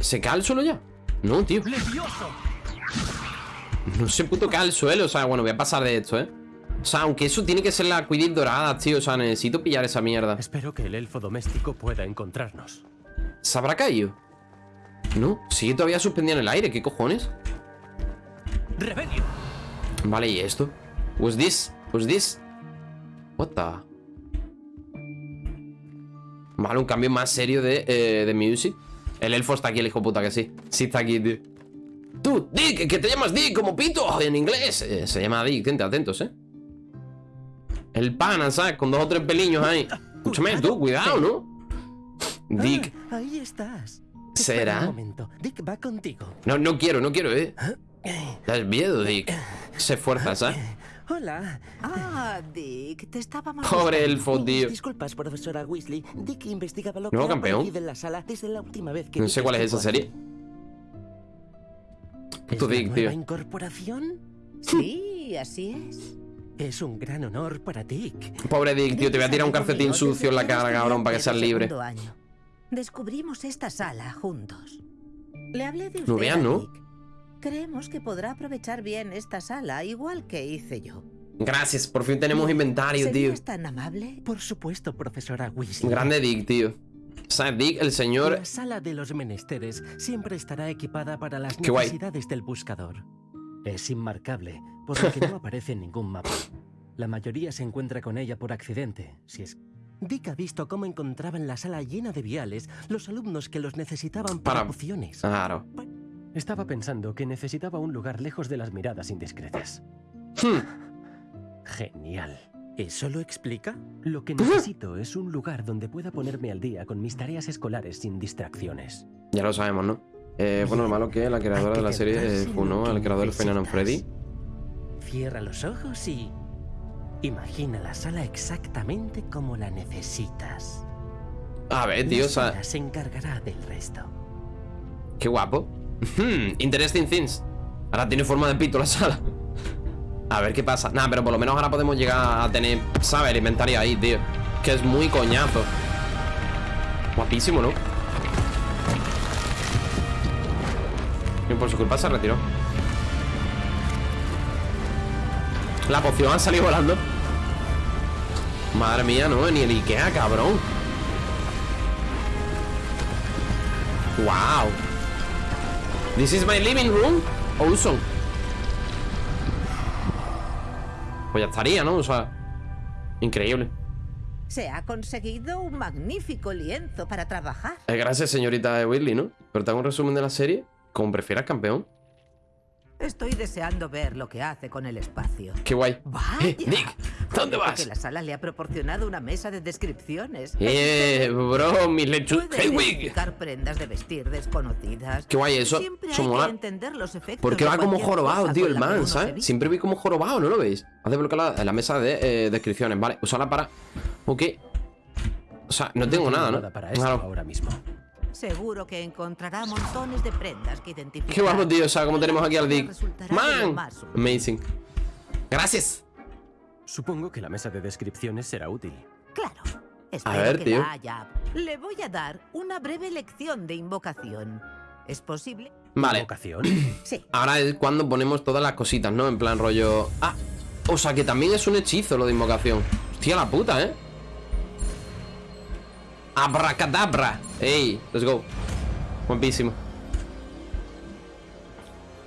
¿Se cae al suelo ya? No, tío. No se puto cae al suelo, o sea, bueno, voy a pasar de esto, ¿eh? O sea, aunque eso tiene que ser la Quidditch dorada, tío O sea, necesito pillar esa mierda Espero que el elfo doméstico pueda encontrarnos. ¿Se habrá caído? No, sigue todavía suspendido en el aire, ¿qué cojones? ¡Rebelio! Vale, ¿y esto? What's this? What's this? What the? Vale, un cambio más serio de, eh, de music El elfo está aquí, el hijo puta que sí Sí está aquí, tío Tú, Dick, que te llamas Dick como pito en inglés Eh, Se llama Dick, gente, atentos, eh El pana, ¿sabes? Con dos o tres peliños ahí Escúchame, tú, cuidado, ¿no? Dick, Ah, ahí estás. ¿Será? Un momento. Dick va contigo. no, no quiero, no quiero, eh Das miedo, Dick Se fuerza, ¿sabes? Hola. Ah, Dick, te estábamos Pobre buscando. elfo, tío Disculpas, profesora Weasley. Dick investigaba lo Nuevo que campeón. en la sala desde la última vez que No sé cuál es esa serie. Puto ¿Es la Dick, nueva tío incorporación? Sí, así es. Es un gran honor para Dick. Pobre Dick, tío, te voy a tirar un calcetín sucio en la cara, cabrón, para que seas libre. Año. Descubrimos esta sala juntos. Le hablé de usted No vean, ¿no? Dick. Creemos que podrá aprovechar bien esta sala, igual que hice yo. Gracias, por fin tenemos inventario, tío ¿Serías tan amable? Por supuesto, profesora Weasley. Grande Dick, tío sea, Dick, el señor La sala de los menesteres siempre estará equipada para las Qué guay. necesidades del buscador. Es inmarcable, por lo que no aparece en ningún mapa. La mayoría se encuentra con ella por accidente, si es... Dick ha visto cómo encontraban la sala llena de viales los alumnos que los necesitaban para, Para- pociones. Claro Estaba pensando que necesitaba un lugar lejos de las miradas indiscretas. Genial. ¿Eso lo explica? Lo que necesito es un lugar donde pueda ponerme al día con mis tareas escolares sin distracciones. Ya lo sabemos, ¿no? Eh, bueno, lo malo que la creadora de la serie eh, funó al creador de Final Freddy. Cierra los ojos y... Imagina la sala exactamente como la necesitas. A ver, tío, se encargará del resto. qué guapo. Hmm, Interesting things. Ahora tiene forma de pito la sala. A ver qué pasa. Nada, pero por lo menos ahora podemos llegar a tener, ¿sabes? El inventario ahí, tío. Que es muy coñazo. Guapísimo, ¿no? Y por su culpa se retiró. La poción ha salido volando. Madre mía, no, ni el Ikea, cabrón. Wow. This is my living room. Awesome. Pues ya estaría, ¿no? O sea, increíble. Se ha conseguido un magnífico lienzo para trabajar. Eh, gracias, señorita Whitley, ¿no? Pero te hago un resumen de la serie. Como prefieras, campeón. Estoy deseando ver lo que hace con el espacio. Qué guay. Vaya. Eh, Nick, ¿dónde vas? Que la sala le ha proporcionado una mesa de descripciones. Eh, bro, mis lechus. Puede Hedwig. prendas de vestir desconocidas. Qué guay eso. Siempre Eso hay mola. que entender los efectos Porque va como jorobado, tío, el man, ¿sabes? Siempre vi como jorobado, ¿no lo veis? Haz desbloquear la, la mesa de eh, descripciones, vale. Usarla para. Ok. O sea, no tengo nada, ¿no? nada para esto Claro. ahora mismo. Seguro que encontrará montones de prendas que identificar. Qué guapo, tío. O sea, como tenemos aquí al Dick. Man. Amazing. Gracias. Supongo que la mesa de descripciones será útil. Claro. Espero A ver, que tío. la haya. Le voy a dar una breve lección de invocación. ¿Es posible? Vale. ¿Invocación? Sí. Ahora es cuando ponemos todas las cositas, ¿no? En plan rollo... Ah, o sea que también es un hechizo lo de invocación Hostia la puta, ¿eh? Abracadabra Ey, let's go Guapísimo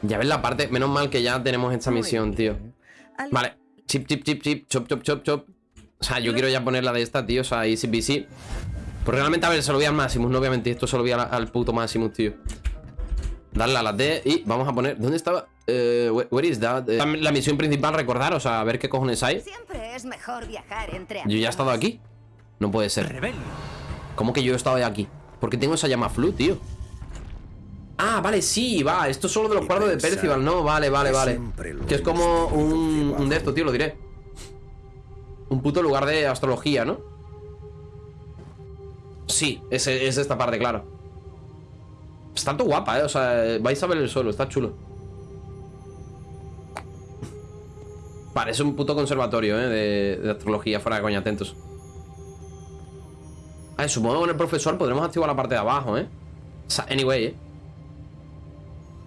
Ya ves la parte... Menos mal que ya tenemos esta misión, tío Vale Chip, chip, chip, chip Chop, chop, chop, chop O sea, yo quiero ya poner la de esta, tío O sea, easy peasy Pues realmente, a ver, se lo voy al Maximus No obviamente esto se lo voy al, al puto Maximus, tío Darle a la D y vamos a poner... ¿Dónde estaba? Eh, where, where is that? Eh, la, la misión principal, recordar, o sea, a ver qué cojones hay. Siempre es mejor viajar entre Yo ya he estado aquí. No puede ser. Rebelio. ¿Cómo que yo he estado aquí? ¿Por qué tengo esa llama flu, tío? Ah, vale, sí, va. Esto es solo de los cuadros de Percival, ¿no? Vale, vale, vale. Que es como un, un de esto, tío, lo diré. Un puto lugar de astrología, ¿no? Sí, es, es esta parte, claro. Está todo guapa, ¿eh? O sea, vais a ver el suelo, está chulo. Parece un puto conservatorio, ¿eh? De, de astrología, fuera de coña, atentos. Ah, supongo que con el profesor podremos activar la parte de abajo, ¿eh? O sea, anyway, ¿eh?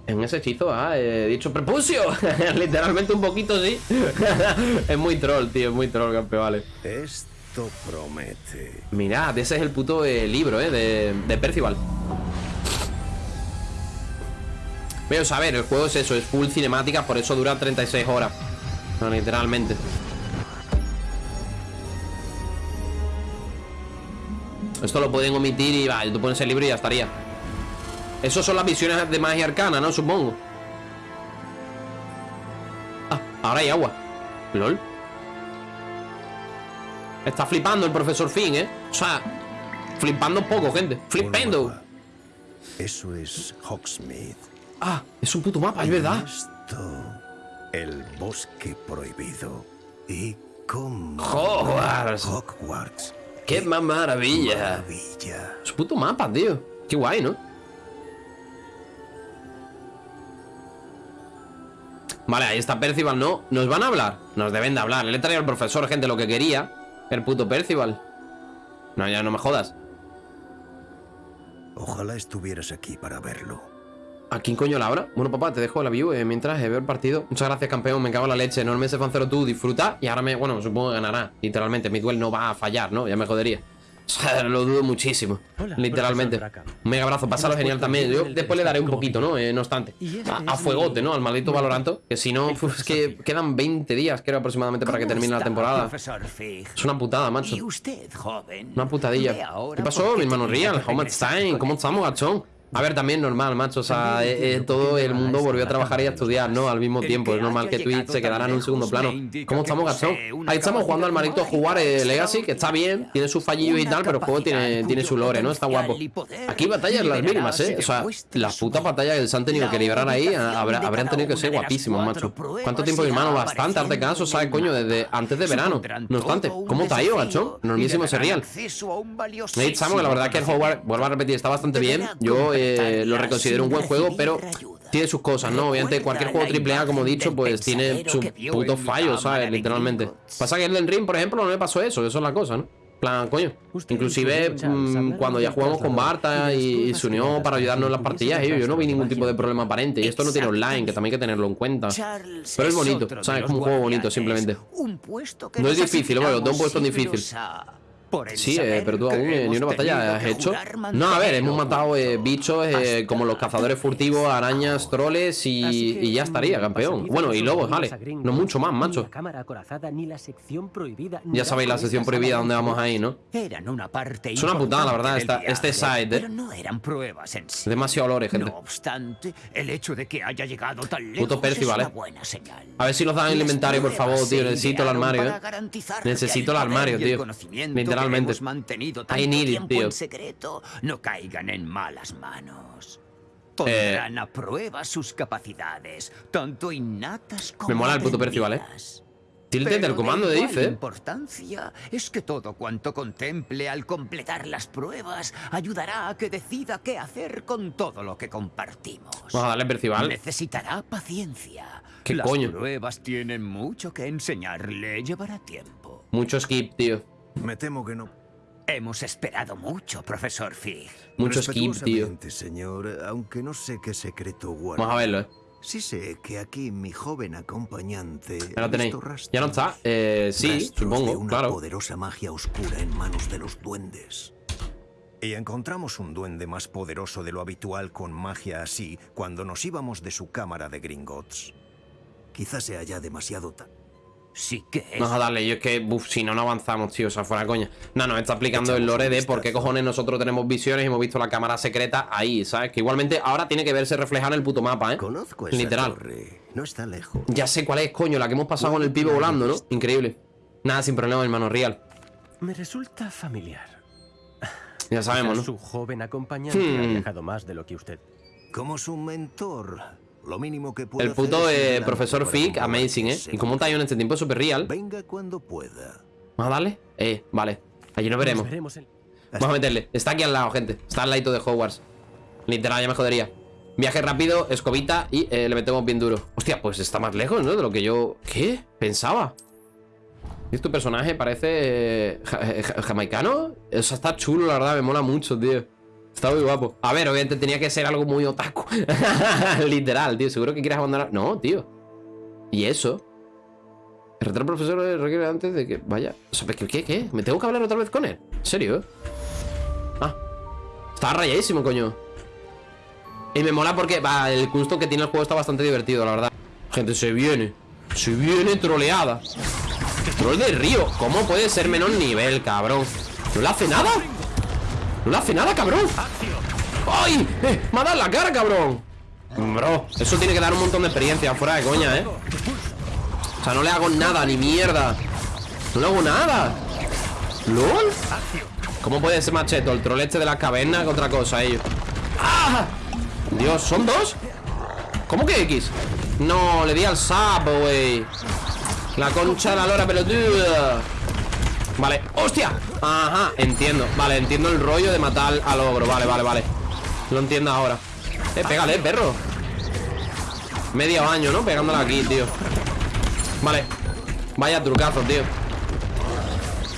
En ese hechizo ha eh, dicho prepucio. Literalmente un poquito, sí. es muy troll, tío. Es muy troll, campeón, vale. Esto promete. Mirad, ese es el puto eh, libro, ¿eh? De, de Percival. Veos, a ver, el juego es eso, es full cinemática, por eso dura 36 horas. No, literalmente. Esto lo pueden omitir y va, tú pones el libro y ya estaría. Eso son las visiones de magia arcana, ¿no? Supongo. Ah, ahora hay agua. LOL. Está flipando el profesor Finn, ¿eh? O sea, flipando poco, gente. Flipando. Un mapa. Eso es Hogsmeade. Ah, es un puto mapa, es verdad. Esto, el bosque prohibido. Y cómo... Hogwarts. Hogwarts. ¡Qué más maravilla! Maravilla. Es un puto mapa, tío. Qué guay, ¿no? Vale, ahí está Percival, ¿no? ¿Nos van a hablar? Nos deben de hablar. Le he traído al profesor, gente, lo que quería. El puto Percival. No, ya no me jodas. Ojalá estuvieras aquí para verlo. ¿A quién coño la hora? Bueno, papá, te dejo la view eh, mientras eh, veo el partido. Muchas gracias, campeón. Me cago en la leche. No me ese fancero tú. Disfruta. Y ahora me, bueno, supongo que ganará. Literalmente, mi duel no va a fallar, ¿no? Ya me jodería. O sea, lo dudo muchísimo. Hola, Literalmente. Un mega abrazo. Pásalo genial también. Yo después le daré un poquito, ¿no? Eh, no obstante. A, a fuegote, ¿no? Al maldito Valoranto. Que si no, uf, es que quedan 20 días, creo, aproximadamente para que ¿Cómo termine la temporada. Es una putada, macho. Una putadilla. ¿Qué pasó, mi hermano Real? time? con ¿Cómo estamos, gachón? A ver, también normal, macho. O sea, eh, eh, todo el mundo volvió a trabajar y a estudiar, ¿no? Al mismo tiempo. Es normal que Twitch se quedara en un segundo plano. ¿Cómo estamos, Gastón? Ahí estamos jugando al maldito jugar eh, Legacy, que está bien, tiene sus fallillos y tal, pero el juego tiene, tiene su lore, ¿no? Está guapo. Aquí batallas las mínimas, ¿eh? O sea, las putas batallas que se han tenido que librar ahí habrían tenido que ser guapísimas, macho. ¿Cuánto tiempo, mi hermano? Bastante, hazte caso, ¿sabes, coño? Desde antes de verano. No obstante, ¿cómo te ha ido, gachón? Normísimo serial. Ahí estamos, que la verdad es que el Hogwarts, vuelvo a repetir, está bastante bien. Yo eh, lo reconsidero un buen juego, pero tiene sus cosas, ¿no? Obviamente cualquier juego AAA, como he dicho, pues tiene sus putos fallos, ¿sabes? Literalmente. Pasa que Elden Ring, por ejemplo, no me pasó eso, eso es la cosa, ¿no? plan, coño. Inclusive mm, cuando ya jugamos con Barta y, y se unió para ayudarnos en las partidas, yo, yo no vi ningún tipo de problema aparente. Y esto no tiene online, que también hay que tenerlo en cuenta. Pero es bonito, ¿sabes? Es como un juego bonito, simplemente. No es difícil, bueno, lo tengo puesto en Sí, eh, pero tú aún eh, ni una batalla has hecho. No, a ver, hemos matado eh, bichos eh, como los cazadores furtivos, arañas, troles y, y ya estaría, campeón. Bueno, y lobos, vale. No mucho más, macho. Ya sabéis la sección prohibida donde vamos ahí, ¿no? Es una putada, la verdad, esta, este side, ¿eh? Demasiado olores, gente. Puto Percy, ¿vale? A ver si nos dan el inventario, por favor, tío. Necesito el armario, ¿eh? Necesito el armario, tío. que Literalmente. hemos mantenido I tanto need it, tiempo en secreto no caigan en malas manos. Eh. Pondrán a prueba sus capacidades, tanto innatas como Me mola el puto Percy, ¿vale? Pero del de comando de dice, ¿eh? importancia es que todo cuanto contemple al completar las pruebas ayudará a que decida qué hacer con todo lo que compartimos. Vamos a darle Percival. Necesitará paciencia. ¿Qué Las coño? pruebas tienen mucho que enseñarle. Llevará tiempo. Mucho skip, tío. Me temo que no. Hemos esperado mucho, profesor Fig. Mucho skip, tío. Señor, aunque no sé qué secreto guarda. Vamos a verlo, ¿eh? Sí sé que aquí mi joven acompañante... Ahí lo tenéis. Ya no está. Eh, sí, de supongo, una claro. poderosa magia oscura en manos de los duendes. Y encontramos un duende más poderoso de lo habitual con magia así cuando nos íbamos de su cámara de Gringotts. Quizás sea ya demasiado tarde. Sí que es. Vamos a darle, yo es que, uff, si no, no avanzamos, tío, o sea, fuera coña. No, nos está explicando el lore de por qué cojones nosotros tenemos visiones y hemos visto la cámara secreta ahí, ¿sabes? Que igualmente ahora tiene que verse reflejado en el puto mapa, ¿eh? Conozco esa Literal. torre. No está lejos. Ya sé cuál es, coño, la que hemos pasado con el pibe volando, ¿no? Increíble. Nada, sin problema, hermano, real. Me resulta familiar. Ya sabemos, ¿no? Su joven acompañante Hmm. ha viajado más de lo que usted. Como su mentor, lo mínimo que puedo El puto eh, profesor comprobar amazing, ¿eh? Y cómo está ahí en este tiempo es súper real. Venga cuando pueda. Vamos a darle. Eh, vale. Allí nos veremos. Nos veremos en- Vamos a meterle. Está aquí al lado, gente. Está al ladito de Hogwarts. Literal, ya me jodería. Viaje rápido, escobita y eh, le metemos bien duro. Hostia, pues está más lejos, ¿no? De lo que yo... ¿Qué? Pensaba. ¿Y tu personaje parece eh, ja- ja- jamaicano? O sea, está chulo, la verdad. Me mola mucho, tío. Está muy guapo. A ver, obviamente tenía que ser algo muy otaku. Literal, tío. Seguro que quieres abandonar... No, tío. ¿Y eso? El retrato profesor requiere antes de que vaya. Sea, ¿qué, qué, qué? ¿Me tengo que hablar otra vez con él? ¿En serio? Ah. Está rayadísimo, coño. Y me mola porque va, el gusto que tiene el juego está bastante divertido, la verdad. Gente, se viene. Se viene troleada. Troll de río. ¿Cómo puede ser menor nivel, cabrón? ¿No le hace nada? ¿No le hace nada, cabrón? ¡Ay! ¡Eh! ¡Me ha dado la cara, cabrón! Bro, eso tiene que dar un montón de experiencia, fuera de coña, ¿eh? O sea, no le hago nada, ni mierda No le hago nada ¿Lol? ¿Cómo puede ser macheto? El troll este de la caverna que otra cosa, ellos ¡Ah! Dios, ¿son dos? ¿Cómo que X? No, le di al sapo, güey La concha de la lora pelotuda Vale, ¡hostia! Ajá, entiendo Vale, entiendo el rollo de matar al ogro Vale, vale, vale Lo entiendo ahora Eh, pégale, perro Medio año, ¿no? Pegándole aquí, tío Vale Vaya trucazo, tío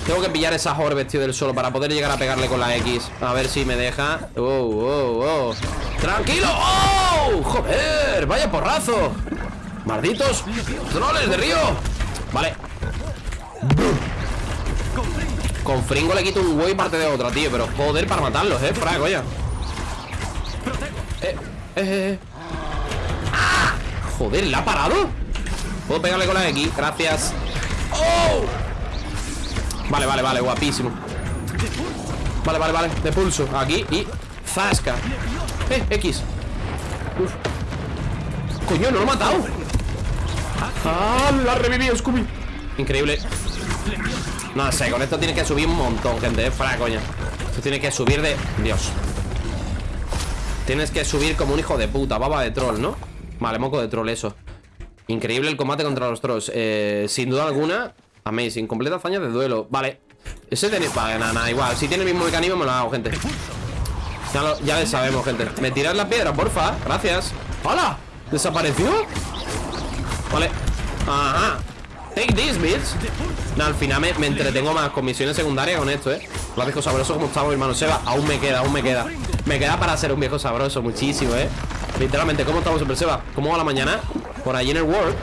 Tengo que pillar esas orbes, tío, del solo Para poder llegar a pegarle con la X A ver si me deja Oh, oh, oh ¡Tranquilo! ¡Oh! ¡Joder! ¡Vaya porrazo! ¡Malditos! ¡Troles de río! Vale Con Fringo le quito un huevo y parte de otra, tío Pero joder para matarlos, eh, de coña Eh, eh, eh ¡Ah! Joder, ¿la ha parado? ¿Puedo pegarle con la X? Gracias ¡Oh! Vale, vale, vale, guapísimo Vale, vale, vale, de pulso Aquí y zasca Eh, X. Coño, no lo he matado ¡Ah! La revivido, Scooby Increíble No sé, con esto tiene que subir un montón, gente, eh coña Esto tiene que subir de... Dios. Tienes que subir como un hijo de puta Baba de troll, ¿no? Vale, moco de troll, eso. Increíble el combate contra los trolls. Eh, Sin duda alguna Amazing, completa hazaña de duelo. Vale, ese tiene... Vale, nada, nada, igual. Si tiene el mismo mecanismo me lo hago, gente. Ya, lo, ya le sabemos, gente. ¿Me tiras la piedra, porfa? Gracias. ¡Hola! ¿Desapareció? Vale. Ajá Take this, bitch No, al final me, entretengo más con misiones secundarias con esto, eh Lo viejo sabroso como estamos, hermano Seba Aún me queda, aún me queda Me queda para ser un viejo sabroso, muchísimo, eh Literalmente, ¿cómo estamos, Super Seba? ¿Cómo va la mañana? Por allí en el World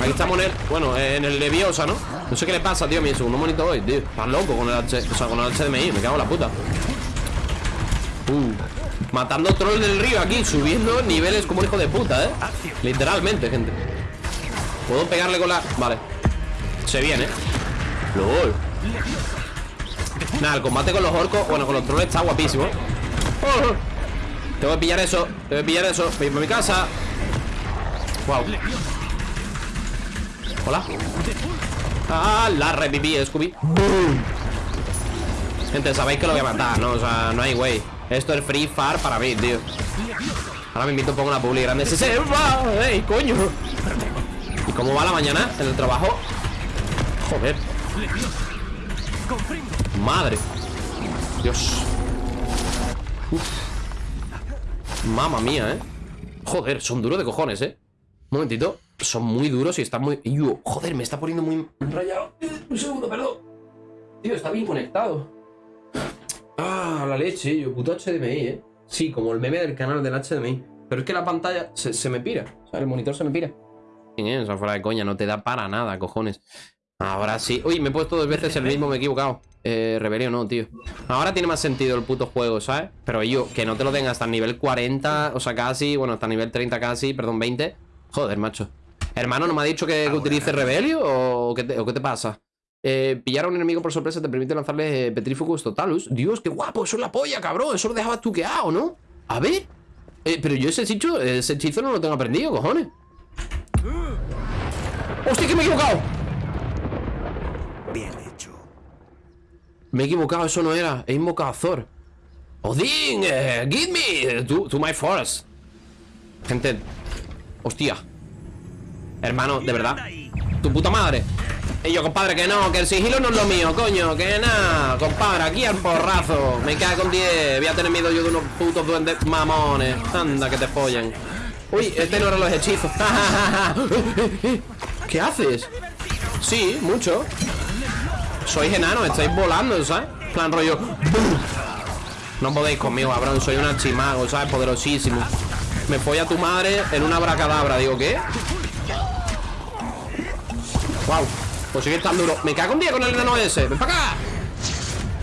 Aquí estamos en el, bueno, en el Leviosa, ¿no? No sé qué le pasa, tío, mi segundo monito hoy, tío Estás loco con el H, o sea, con el HDMI Me cago en la puta Uh, matando troll del río aquí Subiendo niveles como hijo de puta, ¿eh? Literalmente, gente ¿Puedo pegarle con la...? Vale Se viene. LOL Nada, el combate con los orcos Bueno, con los trolls está guapísimo. Tengo que pillar eso Tengo que pillar eso. Voy a mi casa. Wow Hola. Ah, la reviví, Scooby. Gente, sabéis que lo voy a matar, ¿no? O sea, no hay güey. Esto es free far para mí, tío. Ahora me invito, pongo una publi grande. ¡Se se va! ¡Ey, coño! ¿Y cómo va la mañana en el trabajo? Joder. Madre. Dios. Uf. Mamma mía, eh. Joder, son duros de cojones, eh. Un momentito. Son muy duros y están muy... Joder, me está poniendo muy rayado Un segundo, perdón. Tío, está bien conectado. Ah, la leche, yo, puto HDMI, eh. Sí, como el meme del canal del HDMI Pero es que la pantalla se, se me pira. O sea, el monitor se me pira. O sea, fuera de coña, no te da para nada, cojones Ahora sí Uy, me he puesto dos veces el mismo, me he equivocado eh, Rebelio no, tío Ahora tiene más sentido el puto juego, ¿sabes? Pero yo, que no te lo den hasta el nivel 40 O sea, casi, bueno, hasta el nivel 30 casi Perdón, 20 Joder, macho Hermano, ¿no me ha dicho que, que utilice Rebelio? ¿O qué te, o qué te pasa? Eh, pillar a un enemigo por sorpresa te permite lanzarle eh, Petrificus Totalus Dios, qué guapo, eso es la polla, cabrón Eso lo dejabas tuqueado, ¿no? A ver eh, Pero yo ese hechizo, ese hechizo no lo tengo aprendido, cojones ¡Hostia, que me he equivocado! Bien hecho. Me he equivocado, eso no era. He invocado a Thor. Odín, eh, give me to, to my forest. Gente. Hostia. Hermano, de verdad. Tu puta madre. Y yo, compadre, que no, que el sigilo no es lo mío, coño, que nada, compadre, aquí al porrazo. Me cae con 10. Voy a tener miedo yo de unos putos duendes mamones. Anda, que te follen. Uy, este no eran los hechizos. ¿Qué haces? Sí, mucho. Sois enanos, estáis volando, ¿sabes? Plan rollo. No podéis conmigo, cabrón. Soy un archimago, ¿sabes? Poderosísimo. Me folla tu madre en una bracadabra. Digo, ¿qué? Wow. Pues sigue tan duro. Me cago un día con el enano ese. Ven para acá.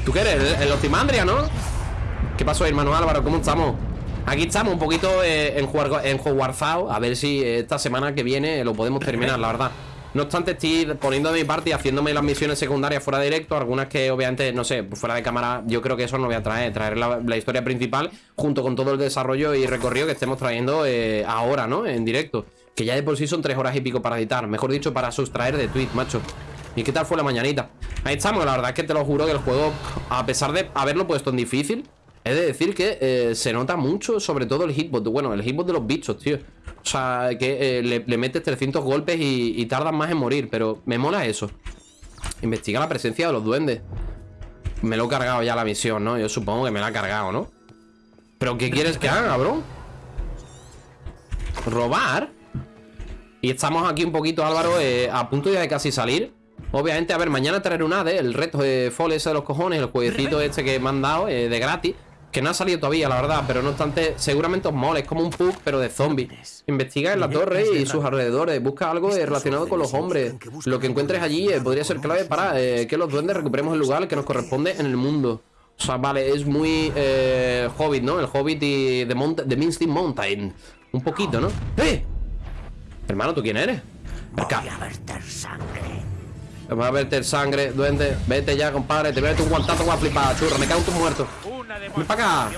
¿Tú qué eres? El, Optimandria, ¿no? ¿Qué pasó, hermano Álvaro? ¿Cómo estamos? Aquí estamos un poquito eh, en, jugar, en A ver si esta semana que viene lo podemos terminar, la verdad No obstante, estoy poniendo de mi parte y haciéndome las misiones secundarias fuera de directo Algunas que obviamente, no sé, fuera de cámara Yo creo que eso no voy a traer Traer la, historia principal junto con todo el desarrollo y recorrido que estemos trayendo eh, ahora, ¿no? En directo Que ya de por sí son tres horas y pico para editar Mejor dicho, para sustraer de tweet, macho ¿Y qué tal fue la mañanita? Ahí estamos, la verdad es que te lo juro que el juego A pesar de haberlo puesto en difícil He de decir que eh, se nota mucho, sobre todo el hitbox. Bueno, el hitbox de los bichos, tío. O sea, que eh, le, le, metes 300 golpes y, y tardan más en morir. Pero me mola eso. Investiga la presencia de los duendes. Me lo he cargado ya la misión, ¿no? Yo supongo que me la ha cargado, ¿no? ¿Pero qué quieres que haga, bro? ¿Robar? Y estamos aquí un poquito, Álvaro, eh, a punto ya de casi salir. Obviamente, a ver, mañana traeré un ADE, el reto de Fall ese de los cojones, el jueguecito este que me han dado, de gratis. Que no ha salido todavía, la verdad, pero no obstante, seguramente os mola. Es como un pug, pero de zombies. Investiga en la torre y sus alrededores. Busca algo relacionado con los hombres. Lo que encuentres allí eh, podría ser clave para eh, que los duendes recuperemos el lugar que nos corresponde en el mundo. O sea, vale, es muy eh, Hobbit, ¿no? El Hobbit y The, Mount The Misty Mountain. Un poquito, ¿no? ¡Eh! Hermano, ¿tú quién eres? Acá. Voy a verter sangre. Voy a verter sangre, duende. Vete ya, compadre. Te voy a meter un guantazo, voy a flipar, churra. Me cago en tu muerto. Ven para acá.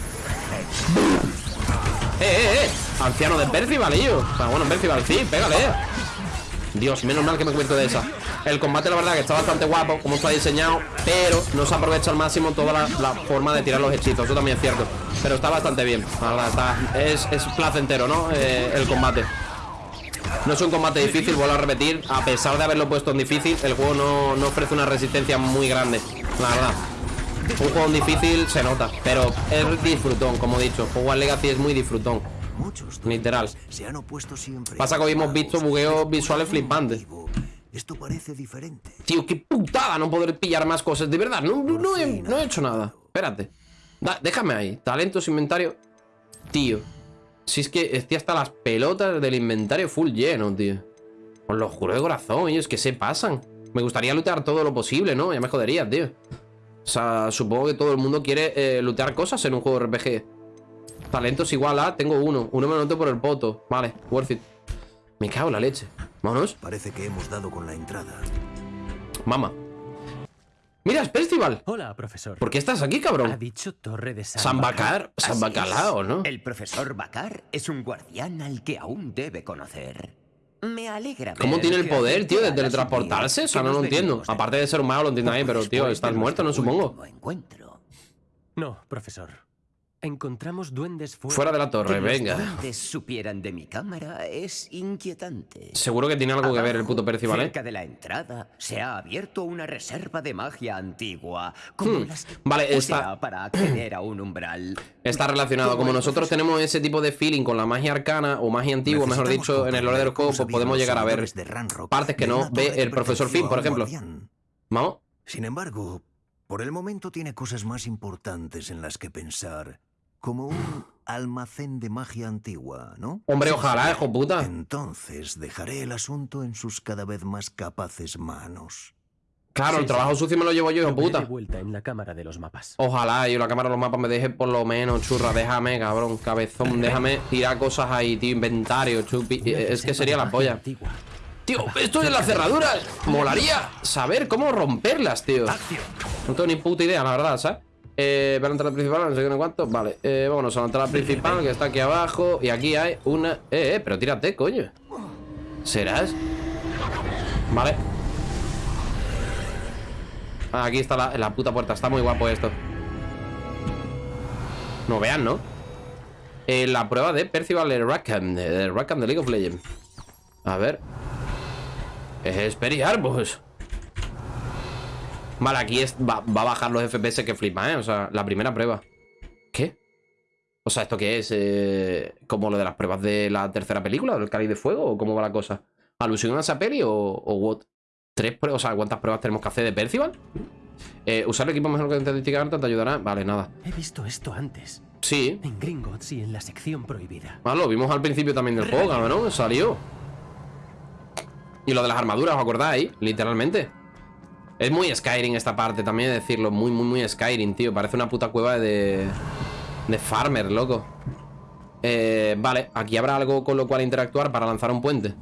¡Eh, eh, eh! Anciano de Percival, ello. O sea, bueno, Percival, sí, pégale. Dios, menos mal que me cubierto de esa. El combate, la verdad, que está bastante guapo, como está diseñado, pero no se aprovecha al máximo toda la, la forma de tirar los hechizos. Eso también es cierto. Pero está bastante bien. Está, es, es placentero, ¿no? Eh, el combate. No es un combate difícil, vuelvo a repetir. A pesar de haberlo puesto en difícil, el juego no, no ofrece una resistencia muy grande. La verdad. Un juego difícil se nota, pero es disfrutón, como he dicho. Jugar Legacy es muy disfrutón. Muchos Literal. se han opuesto siempre. Pasa que hoy hemos visto bugueos visuales flipantes. Esto parece diferente. Tío, qué putada no poder pillar más cosas. De verdad, no, no, no he, no he hecho nada. Espérate. Da- déjame ahí. Talentos, inventario. Tío. Si es que estoy hasta las pelotas del inventario full lleno, tío. Os lo juro de corazón, ellos que se pasan. Me gustaría lootear todo lo posible, ¿no? Ya me jodería, tío. O sea, supongo que todo el mundo quiere eh, lootear cosas en un juego RPG. Talentos igual a, tengo uno. Uno me lo noto por el poto. Vale, worth it. Me cago en la leche. Vámonos. Parece que hemos dado con la entrada. Mama. Mira, es Percival. Hola, profesor. ¿Por qué estás aquí, cabrón? Ha dicho Torre de San, San Bacar, San Bacalao. ¿no? El profesor Bacar es un guardián al que aún debe conocer. Me alegra ¿Cómo tiene el poder, tío, de teletransportarse? O sea, no lo entiendo. Aparte de ser humano, lo entiendo ahí, pero, tío, estás muerto, no supongo. No, profesor. Encontramos duendes fuera, Fuera de la torre, Que los venga. duendes supieran de mi cámara es inquietante. Seguro que tiene algo que ver el puto Percival, ¿eh? Cerca de la entrada se ha abierto una reserva de magia antigua. Como Hmm, las vale, o está- sea, para acceder a un umbral. Está relacionado. Como nosotros tenemos ese tipo de feeling con la magia arcana o magia antigua, mejor dicho, en el lore del juego, pues podemos llegar a ver partes que no ve el profesor Finn, por ejemplo. ¿Vamos? Sin embargo, por el momento tiene cosas más importantes en las que pensar. Como un almacén de magia antigua, ¿no? Hombre, ojalá, hijo puta. Entonces dejaré el asunto en sus cada vez más capaces manos. Claro, el trabajo sí. sucio me lo llevo yo, hijo puta. de vuelta en la cámara de los mapas. Ojalá, yo la cámara de los mapas me deje por lo menos, churra, déjame, cabrón, cabezón, déjame tirar cosas ahí, tío, inventario, chupi. eh, Es que sería la polla. Tío, esto de las cerraduras, molaría saber cómo romperlas, tío. No tengo ni puta idea, la verdad, ¿sabes? Eh, para la entrada principal, no sé qué, no cuánto. Vale, eh, vámonos a la entrada principal, que está aquí abajo. Y aquí hay una... Eh, eh, pero tírate, coño. ¿Serás? Vale. Ah, aquí está la, la puta puerta. Está muy guapo esto. No vean, ¿no? Eh, la prueba de Percival Rackham, de Rackham de League of Legends. A ver. Es pues. Vale, aquí es, va, va a bajar los FPS que flipa, ¿eh? O sea, la primera prueba. ¿Qué? O sea, ¿esto qué es? Eh, ¿Como lo de las pruebas de la tercera película? ¿Del Cáliz de Fuego? ¿O cómo va la cosa? ¿Alusión a esa peli o, o what? ¿Tres pruebas? O sea, ¿cuántas pruebas tenemos que hacer de Percival? Eh, ¿Usar el equipo mejor que alta te ayudará? Vale, nada. He visto esto antes. Sí. En Gringotts y en la sección prohibida. Ah, lo vimos al principio también del juego, cabrón. Salió. Y lo de las armaduras, ¿os acordáis? Literalmente. Es muy Skyrim esta parte, también decirlo. Muy, muy, muy Skyrim, tío. Parece una puta cueva de... De farmer, loco. Eh, vale, aquí habrá algo con lo cual interactuar para lanzar un puente.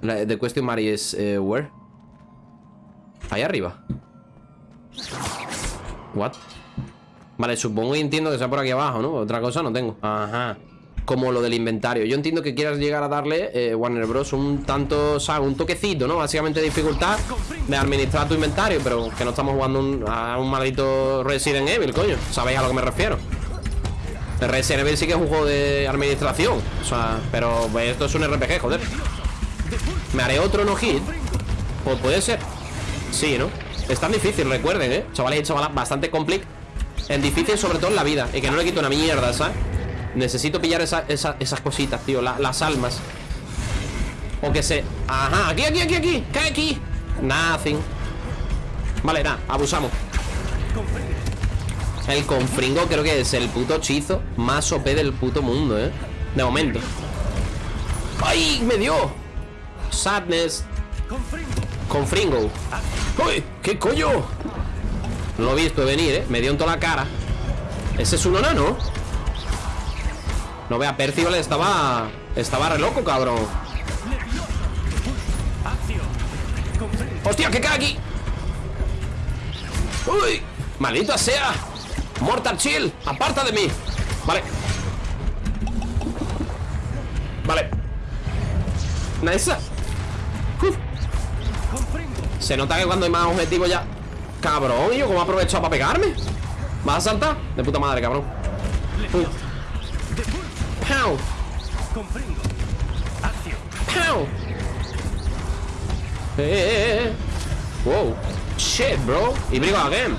The question mark is... eh, where? Ahí arriba. What? Vale, supongo y entiendo que sea por aquí abajo, ¿no? Otra cosa no tengo. Ajá. Como lo del inventario. Yo entiendo que quieras llegar a darle, eh, Warner Bros. un tanto, o sea, un toquecito, ¿no? Básicamente dificultad de administrar tu inventario, pero que no estamos jugando un- a un maldito Resident Evil, coño. ¿Sabéis a lo que me refiero? Resident Evil sí que es un juego de administración. O sea, pero pues, esto es un RPG, joder. ¿Me haré otro no hit? Pues puede ser. Sí, ¿no? Es tan difícil, recuerden, ¿eh? Chavales y chavalas, bastante complicado. En difícil, sobre todo en la vida. Y que no le quito una mierda, ¿sabes? Necesito pillar esa- esa- esas cositas, tío. la- las almas. O que se... Ajá, aquí, aquí, aquí, aquí. Cae aquí. Nothing. Vale, nada, abusamos. El confringo creo que es el puto hechizo más OP del puto mundo, ¿eh? De momento. ¡Ay! ¡Me dio! Sadness. Confringo. ¡Uy! ¿Qué coño? No lo he visto venir, ¿eh? Me dio en toda la cara. ¿Ese es un enano? No vea, Percival estaba... Estaba re loco, cabrón. ¡Hostia, que cae aquí! ¡Uy! ¡Maldita sea! ¡Mortal Chill! ¡Aparta de mí! Vale. Nice. Uf. Se nota que cuando hay más objetivos ya Cabrón, ¿y yo cómo he para pegarme? ¿Vas a saltar? De puta madre, cabrón Uf. Pow. Pow. Eh, eh, eh, eh. Wow Shit, bro Y brigo again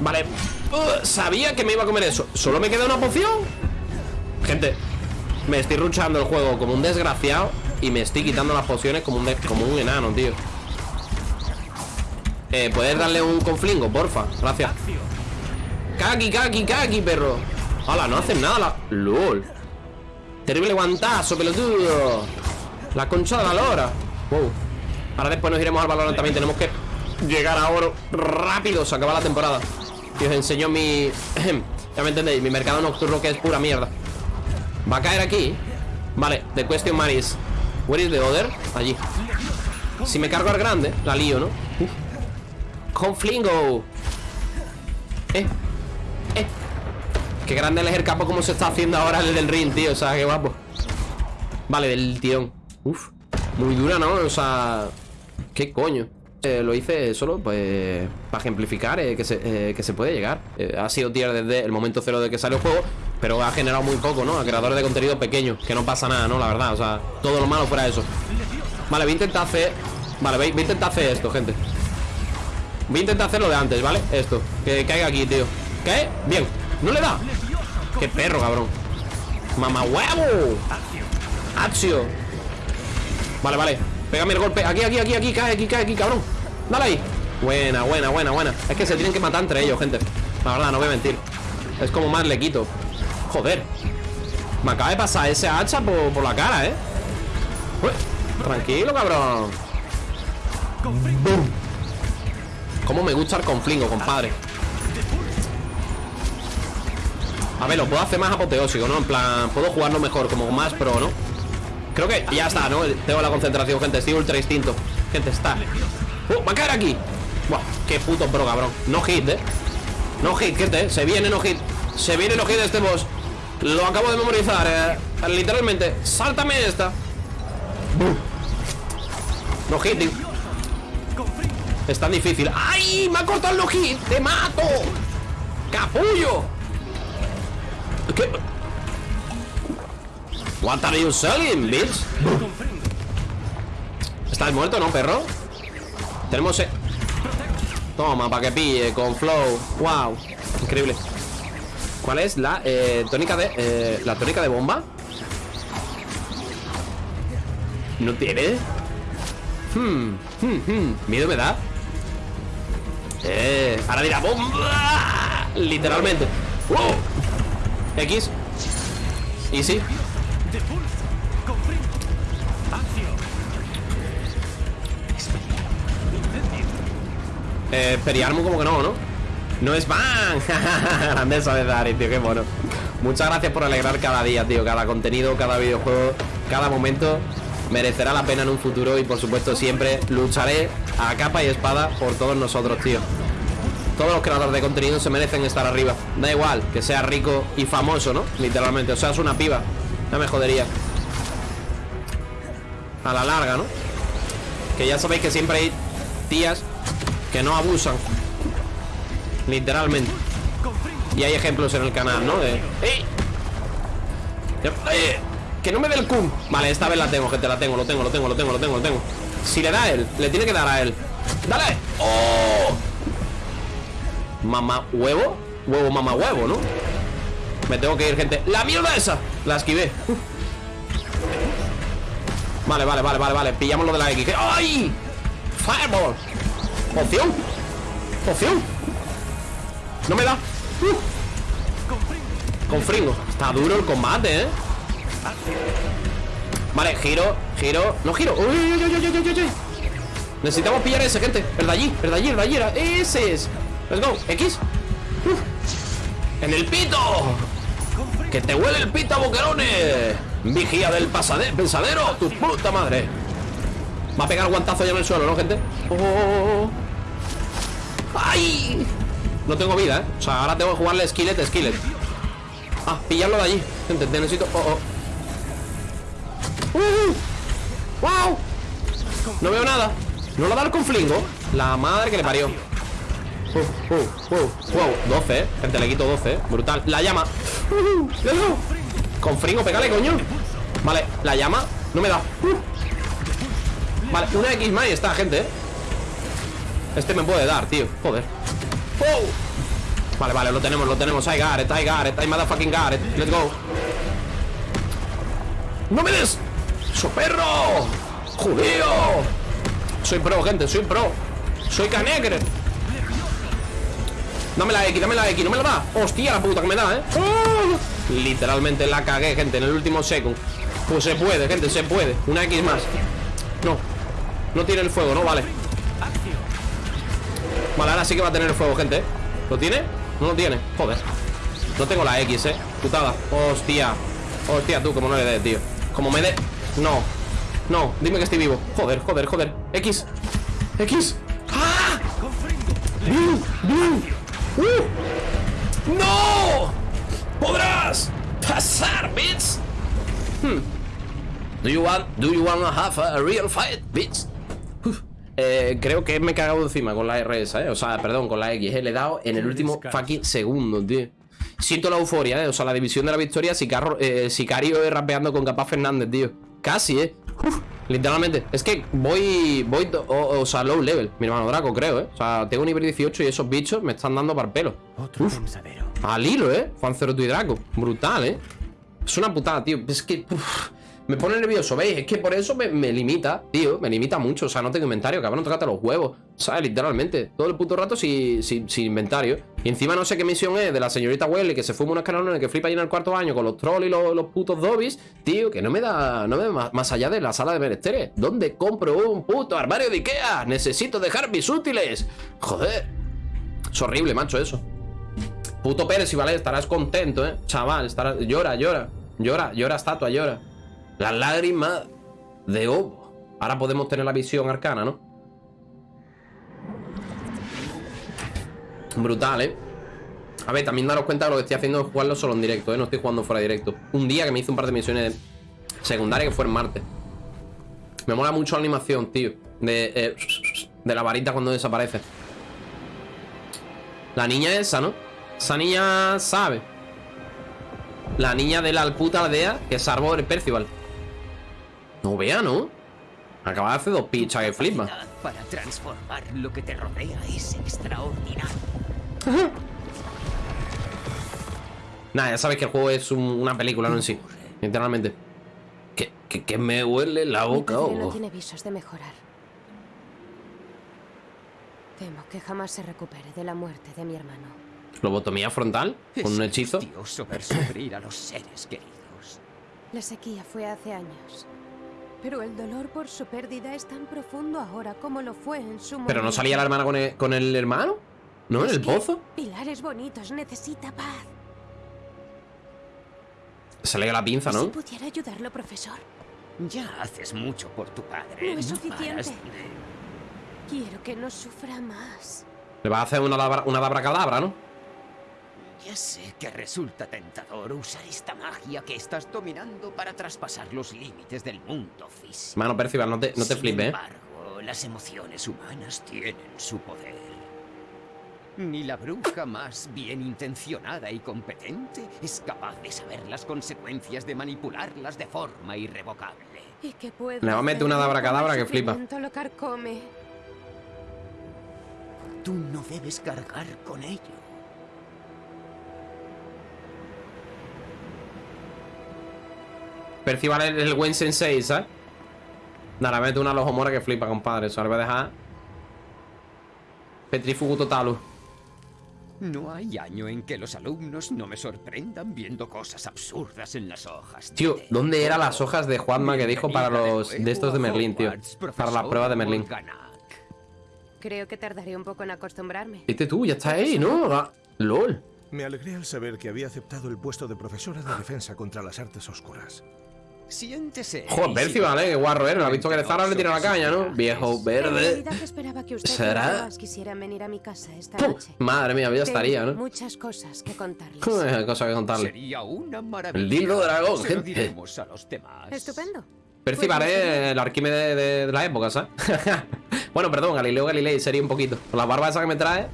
Vale Uh, Sabía que me iba a comer eso ¿Solo me queda una poción? Gente Me estoy ruchando el juego como un desgraciado Y me estoy quitando las pociones como un, como un enano, tío eh, ¿Puedes darle un conflingo, porfa? Gracias Kaki, kaki, kaki, perro Hala, no hacen nada la... LOL. Terrible guantazo, pelotudo. La concha de la lora. Wow. Ahora después nos iremos al balón también. Tenemos que llegar a oro rápido. Se acaba la temporada. Y os enseño mi... ya me entendéis. Mi mercado nocturno que es pura mierda. Va a caer aquí. Vale, the question mark is Where is the other? Allí. Si me cargo al grande, la lío, ¿no? Conflingo Eh Qué grande es el capo como se está haciendo ahora el del ring, tío O sea, qué guapo Vale, del tirón Uf Muy dura, ¿no? O sea ¿Qué coño? Eh, lo hice solo, pues Para ejemplificar eh, que, se, eh, que se puede llegar Eh, Ha sido tier desde el momento cero de que salió el juego Pero ha generado muy poco, ¿no? A creadores de contenido pequeños Que no pasa nada, ¿no? La verdad, o sea Todo lo malo fuera eso Vale, voy a intentar hacer Vale, voy a intentar hacer esto, gente Voy a intentar hacer lo de antes, ¿vale? Esto, que caiga aquí, tío ¿Qué? Bien, no le da Qué perro, cabrón. Mamá huevo. Accio Vale, vale. Pégame el golpe. Aquí, aquí, aquí, aquí Cae aquí, cae aquí, cabrón. Dale ahí. Buena, buena, buena, buena. Es que se tienen que matar entre ellos, gente. La verdad, no voy a mentir. Es como más le quito Joder. Me acaba de pasar ese hacha por, por la cara, ¿eh? Tranquilo, cabrón. Boom. Cómo me gusta el conflingo, compadre A ver, lo puedo hacer más apoteósico, ¿no? En plan, puedo jugarlo mejor, como más pro, ¿no? Creo que ya está, ¿no? Tengo la concentración, gente Estoy ultra instinto Gente, está ¡Uh! ¡Va a caer aquí! ¡Buah! ¡Qué puto pro, cabrón! No hit, ¿eh? No hit, gente ¿eh? Se viene no hit Se viene no hit este boss Lo acabo de memorizar, eh Literalmente Sáltame esta ¡Bum! No hit tío. Es tan difícil ¡Ay! ¡Me ha cortado el no hit! ¡Te mato! ¡Capullo! ¿Qué? What are you selling, bitch? ¿Estás muerto, no, perro? Tenemos... eh, Toma, para que pille, con flow Wow, increíble ¿Cuál es la eh, tónica de... eh, la tónica de bomba? ¿No tiene? Hmm, hmm, hmm Miedo me da Eh, ahora dirá bomba Literalmente wow. X. Easy Eh, Periarmo como que no, ¿no? No es van de tío, qué mono. Muchas gracias por alegrar cada día, tío. Cada contenido, cada videojuego, cada momento Merecerá la pena en un futuro Y por supuesto siempre lucharé A capa y espada por todos nosotros, tío Todos los creadores de contenido Se merecen estar arriba Da igual que sea rico y famoso, ¿no? Literalmente, o sea, es una piba No me jodería A la larga, ¿no? Que ya sabéis que siempre hay tías que no abusan Literalmente Y hay ejemplos en el canal, ¿no? De... ¡Ey! ¡Eh! Que no me dé el cum Vale, esta vez la tengo, gente, la tengo, lo tengo, lo tengo, lo tengo, lo tengo, lo tengo Si le da a él, le tiene que dar a él ¡Dale! ¡Oh! Mamá huevo Huevo mamá huevo, ¿no? Me tengo que ir, gente ¡La mierda esa! La esquivé. Vale, vale, vale, vale, vale Pillamos lo de la X ¡Ay! Fireball Poción Poción No me da uh. Con fringo Está duro el combate, ¿eh? Vale, giro, giro No giro uy, uy, uy. Necesitamos pillar ese, gente El de allí, el de allí, el de allí Ese es Let's go, X. En el pito Que te huele el pito boquerones Vigía del pasade- pensadero Tu puta madre Va a pegar guantazo ya en el suelo, ¿no, gente? Oh. ¡Ay! No tengo vida, ¿eh? O sea, ahora tengo que jugarle skillet, skillet Ah, pillarlo de allí Gente, te necesito... Oh, oh. ¡Wow! No veo nada. ¿No lo da el conflingo? La madre que le parió. Wow, 12, eh. Gente, le quito 12, eh. Brutal. La llama. Dado. Confringo, pégale, coño. Vale, la llama. No me da. Vale, una X más y está, gente, eh. Este me puede dar, tío. Joder. ¡Wow! Vale, vale, lo tenemos, lo tenemos. I got it, I got it, I motherfucking got it. Let's go. ¡No me des! ¡So perro! ¡Judío! Soy pro, gente, soy pro. Soy canegre. Dame la X, dame la X, no me la da. Hostia, la puta que me da, ¿eh? ¡Oh! Literalmente la cagué, gente, en el último second. Pues se puede, gente, se puede. Una X más. No. No tiene el fuego, ¿no? Vale. Vale, ahora sí que va a tener el fuego, gente. ¿Lo tiene? No lo tiene. Joder. No tengo la X, eh. Putada. Hostia. Hostia, tú, como no le des, tío. Como me dé. No. No, dime que estoy vivo. Joder, joder, joder. X. X. ¡Ah! ¡Blue! ¡Blue! ¡Uh! ¡No! ¡Podrás pasar, bitch! Hmm. Do you want, do you want to have a real fight, bitch? Uf. Eh, creo que me he cagado encima con la RS, ¿eh? O sea, perdón, con la X, ¿eh? Le he dado en el último fucking segundo, tío. Siento la euforia, ¿eh? O sea, la división de la victoria, Sicario, eh, Sicario eh, rapeando con Capaz Fernández, tío. Casi, ¿eh? Uf, literalmente. Es que voy, voy, o, o, sea, low level, mi hermano Draco, creo, ¿eh? O sea, tengo nivel 18 y esos bichos me están dando para el pelo. Uf. Al hilo, ¿eh? Juan Ceroto y Draco. Brutal, ¿eh? Es una putada, tío. Es que... uf, me pone nervioso, ¿veis? Es que por eso me, me, limita, tío Me limita mucho, o sea, no tengo inventario Cabrón, tócate los huevos, ¿sabes? Literalmente Todo el puto rato sin, sin, inventario. Y encima no sé qué misión es de la señorita Welly Que se fuma unos canalones que flipa allí en el cuarto año Con los trolls y los, los putos dobbies. Tío, que no me da, no me más, más allá de la sala de menesteres. ¿Dónde compro un puto armario de Ikea? Necesito dejar mis útiles. Joder. Es horrible, macho, eso. Puto Pérez, y vale, estarás contento, ¿eh? Chaval, estarás... Llora, llora. Llora, llora, estatua, llora las lágrimas de Obo. Ahora podemos tener la visión arcana, ¿no? Brutal, ¿eh? A ver, también daros cuenta de lo que estoy haciendo es jugarlo solo en directo, ¿eh? No estoy jugando fuera directo. Un día que me hice un par de misiones secundarias que fue en Marte. Me mola mucho la animación, tío. De, eh, de la varita cuando desaparece. La niña esa, ¿no? Esa niña sabe. La niña de la puta aldea que salvó el Percival. No vea, ¿no? Acaba de hacer dos pichas que flipa. Para transformar lo que te rodea es extraordinario. Nada, ya sabes que el juego es un, una película, no en sí. Literalmente. Que, que, que me huele la boca. Padre no tiene visos de mejorar. Temo que jamás se recupere de la muerte de mi hermano. ¿Lobotomía frontal? ¿Con un hechizo? Dios ver sufrir a los seres queridos. La sequía fue hace años. Pero el dolor por su pérdida es tan profundo ahora como lo fue en su ¿Pero no salía la hermana con el, con el hermano? ¿No? ¿En el pozo? Pilares bonitos, necesita paz. Se le la pinza, ¿no? Si pudiera ayudarlo, profesor. Ya haces mucho por tu padre. No es No suficiente. Quiero que no sufra más. Le va a hacer una labra, una abracadabra, ¿no? Ya sé que resulta tentador usar esta magia que estás dominando para traspasar los límites del mundo físico. Mano, Percival, no te, no te Sin flipes, embargo, las emociones humanas tienen su poder. Ni la bruja más bien intencionada y competente es capaz de saber las consecuencias de manipularlas de forma irrevocable. ¿Y qué puedo Le va a meter una hacer abracadabra cuando el que flipa. lo carcome? Tú no debes cargar con ello. Percival es el buen sensei, ¿sabes? Nada, mete una lojomora que flipa, compadre. Eso le voy a dejar. Petrifugu totalu. No hay año en que los alumnos no me sorprendan viendo cosas absurdas en las hojas. Tío, ¿dónde eran las hojas de Juanma que dijo para los de estos de Merlín, tío? Para la prueba de Merlín. Creo que tardaré un poco en acostumbrarme. Viste tú, ya está ahí, ¿no? Ah, LOL. Me alegré al saber que había aceptado el puesto de profesora de defensa contra las artes oscuras. Siéntese. Joder, Percival, eh, qué guarro era. ¿No ha visto que de Zara le tira la caña, no? Viejo verde. realidad esperaba que usted ¿Será? quisieran venir a mi casa esta Puh, noche. Madre mía, ya estaría, ¿no? muchas cosas que contarles. Cosa que contarle. Sería una maravilla. El dildo dragón, gente. a los demás. Estupendo. Percy parece el Arquímedes de, de la época, ¿sabes? bueno, perdón, Galileo Galilei sería un poquito. Con la barba esa que me trae.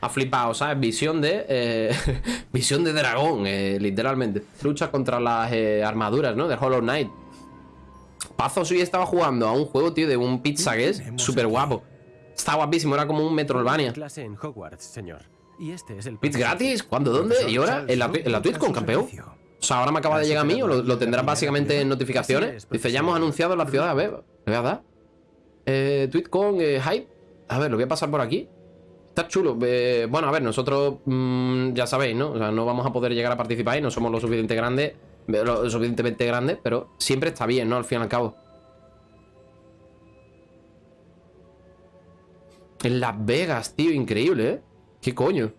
Ha flipado, ¿sabes? Visión de. eh, visión de dragón, eh, literalmente. Lucha contra las eh, armaduras, ¿no? De Hollow Knight. Pazos hoy estaba jugando a un juego, tío, de un pizza que es súper guapo. Está guapísimo, era como un Metroidvania. Clase en Hogwarts, señor. Y este es el ¿Bits gratis? ¿Cuándo? ¿Dónde? ¿Y ahora? ¿En la, en la TwitCon, campeón? O sea, ahora me acaba de llegar a mí o lo, lo tendrás básicamente en notificaciones. Dice, ya hemos anunciado en la ciudad. A ver, le voy a dar. Eh, TwitCon, eh, Hype. A ver, lo voy a pasar por aquí. Está chulo. Eh, bueno, a ver, nosotros mm, ya sabéis, ¿no? O sea, no vamos a poder llegar a participar y no somos lo suficiente grandes, lo suficientemente grandes, pero siempre está bien, ¿no? Al fin y al cabo. En Las Vegas, tío, increíble, ¿eh? ¿Qué coño?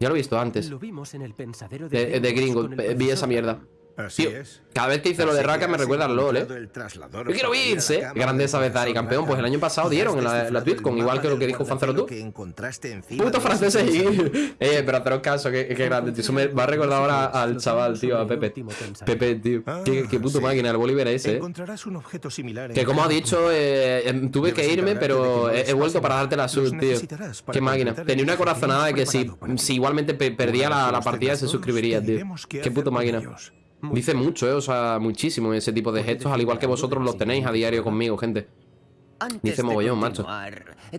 Ya lo he visto antes. Lo vimos en el pensadero de, De, de Gringo, el vi esa mierda. Así Tío, es. cada vez que hice lo de Raka me recuerda al LOL, ¿eh? Yo quiero bits, ¿eh? Grandeza profesor campeón. Pues el año pasado dieron en la, la TwitCon, igual que lo que dijo Fancero tú. que encontraste encima Puto de ese franceses y... Eh, pero haceros caso, que, grande, tío. Eso me va a recordar ahora al chaval, tío, a Pepe. Pepe, tío. Qué, qué puto máquina, el Bolívar ese, eh. Que como ha dicho, eh, em, tuve que irme, pero he, he vuelto para darte la sub, tío. Qué máquina. Tenía una que corazonada de que si, si igualmente pe- perdía la, la partida se suscribiría, tío. qué puto máquina. Ellos. Dice mucho, eh, o sea, muchísimo ese tipo de gestos, al igual que vosotros los tenéis a diario conmigo, gente. Antes Dice mogollón, macho.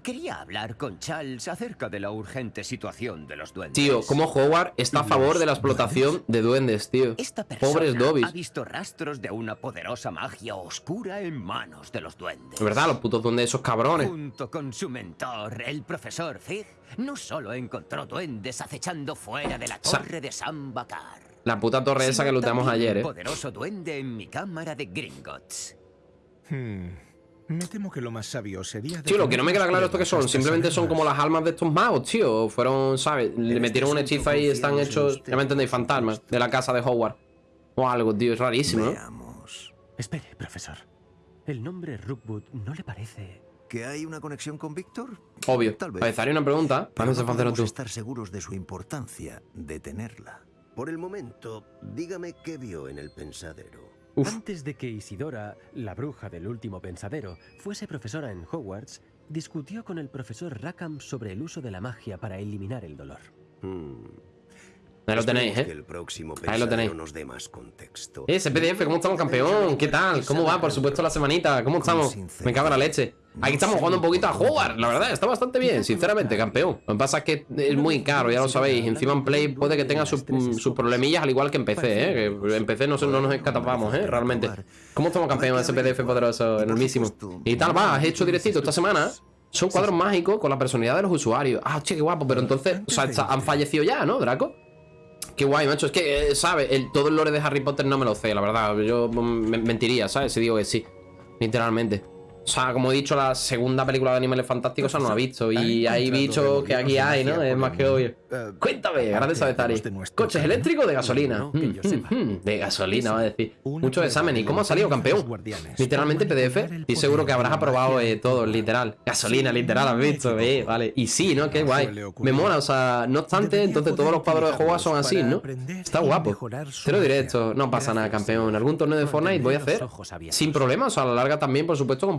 quería hablar con Charles acerca de la urgente situación de los duendes. Tío, como Howard está a favor de la explotación de duendes, tío. Esta persona Pobres ha Dobbies. visto rastros de una poderosa magia oscura en manos de los duendes. De verdad, los putos duendes, esos cabrones. Junto con su mentor, el profesor Fig, no solo encontró duendes acechando fuera de la torre de San Bakar. La puta torre esa que lutamos ayer, eh. poderoso duende en mi cámara de Gringotts. Hmm. Me temo que lo más sabio sería... Tío, lo que no me queda claro esto que son, simplemente son como las almas de estos magos, tío. Fueron, ¿sabes? Le metieron un hechizo ahí y están hechos, ya me entendéis, fantasmas de la casa de Howard. O algo, tío, es rarísimo, ¿no? Espere, profesor. El nombre Rookwood no le parece... ¿Que hay una conexión con Víctor? Obvio. Tal vez. Una pregunta. Vamos a no hacer estar seguros de su importancia de tenerla. Por el momento, dígame qué vio en el pensadero. Antes de que Isidora, la bruja del último pensadero, fuese profesora en Hogwarts, discutió con el profesor Rackham sobre el uso de la magia para eliminar el dolor. Ahí lo tenéis, ¿eh? que el próximo Ahí lo tenéis. pensadero nos dé más contexto. Eh, SPDF, ¿cómo estamos, campeón? ¿Qué tal? ¿Cómo va? Por supuesto, la semanita. ¿Cómo estamos? Me cago en la leche. Aquí estamos jugando un poquito a Howard. La verdad, está bastante bien, sinceramente, campeón. Lo que pasa es que es muy caro, ya lo sabéis. Encima en Play puede que tenga sus, mm, sus problemillas, al igual que en PC, ¿eh? Que en PC no, no nos escapamos, ¿eh? Realmente. ¿Cómo estamos, campeón? SPDF poderoso, enormísimo. ¿Y tal, va? ¿Has hecho directito esta semana? Son cuadros mágicos con la personalidad de los usuarios. Ah, che, qué guapo. Pero entonces, o sea, han fallecido ya, ¿no, Draco? Qué guay, macho. Es que, eh, ¿sabes? El, todo el lore de Harry Potter no me lo sé, la verdad. Yo mm, me- mentiría, ¿sabes? Si digo que sí. Literalmente. O sea, como he dicho, la segunda película de Animales Fantásticos no he visto. Y hay bichos que aquí hay, ¿no? Es más que obvio. Cuéntame, grande Sabetari. ¿Coches eléctricos de gasolina? Mm, mm, mm, de gasolina, va a decir. Muchos exámenes. ¿Y cómo ha salido, campeón? Literalmente PDF. Estoy seguro que habrás aprobado eh, todo, literal. Gasolina, literal, has visto, eh, vale. Y sí, ¿no? Qué guay. Me mola, o sea, no obstante, entonces todos los cuadros de juego son así, ¿no? Está guapo. Te lo diré esto. No pasa nada, campeón. Algún torneo de Fortnite voy a hacer. Sin problema, o sea, a la larga también, por supuesto, compartir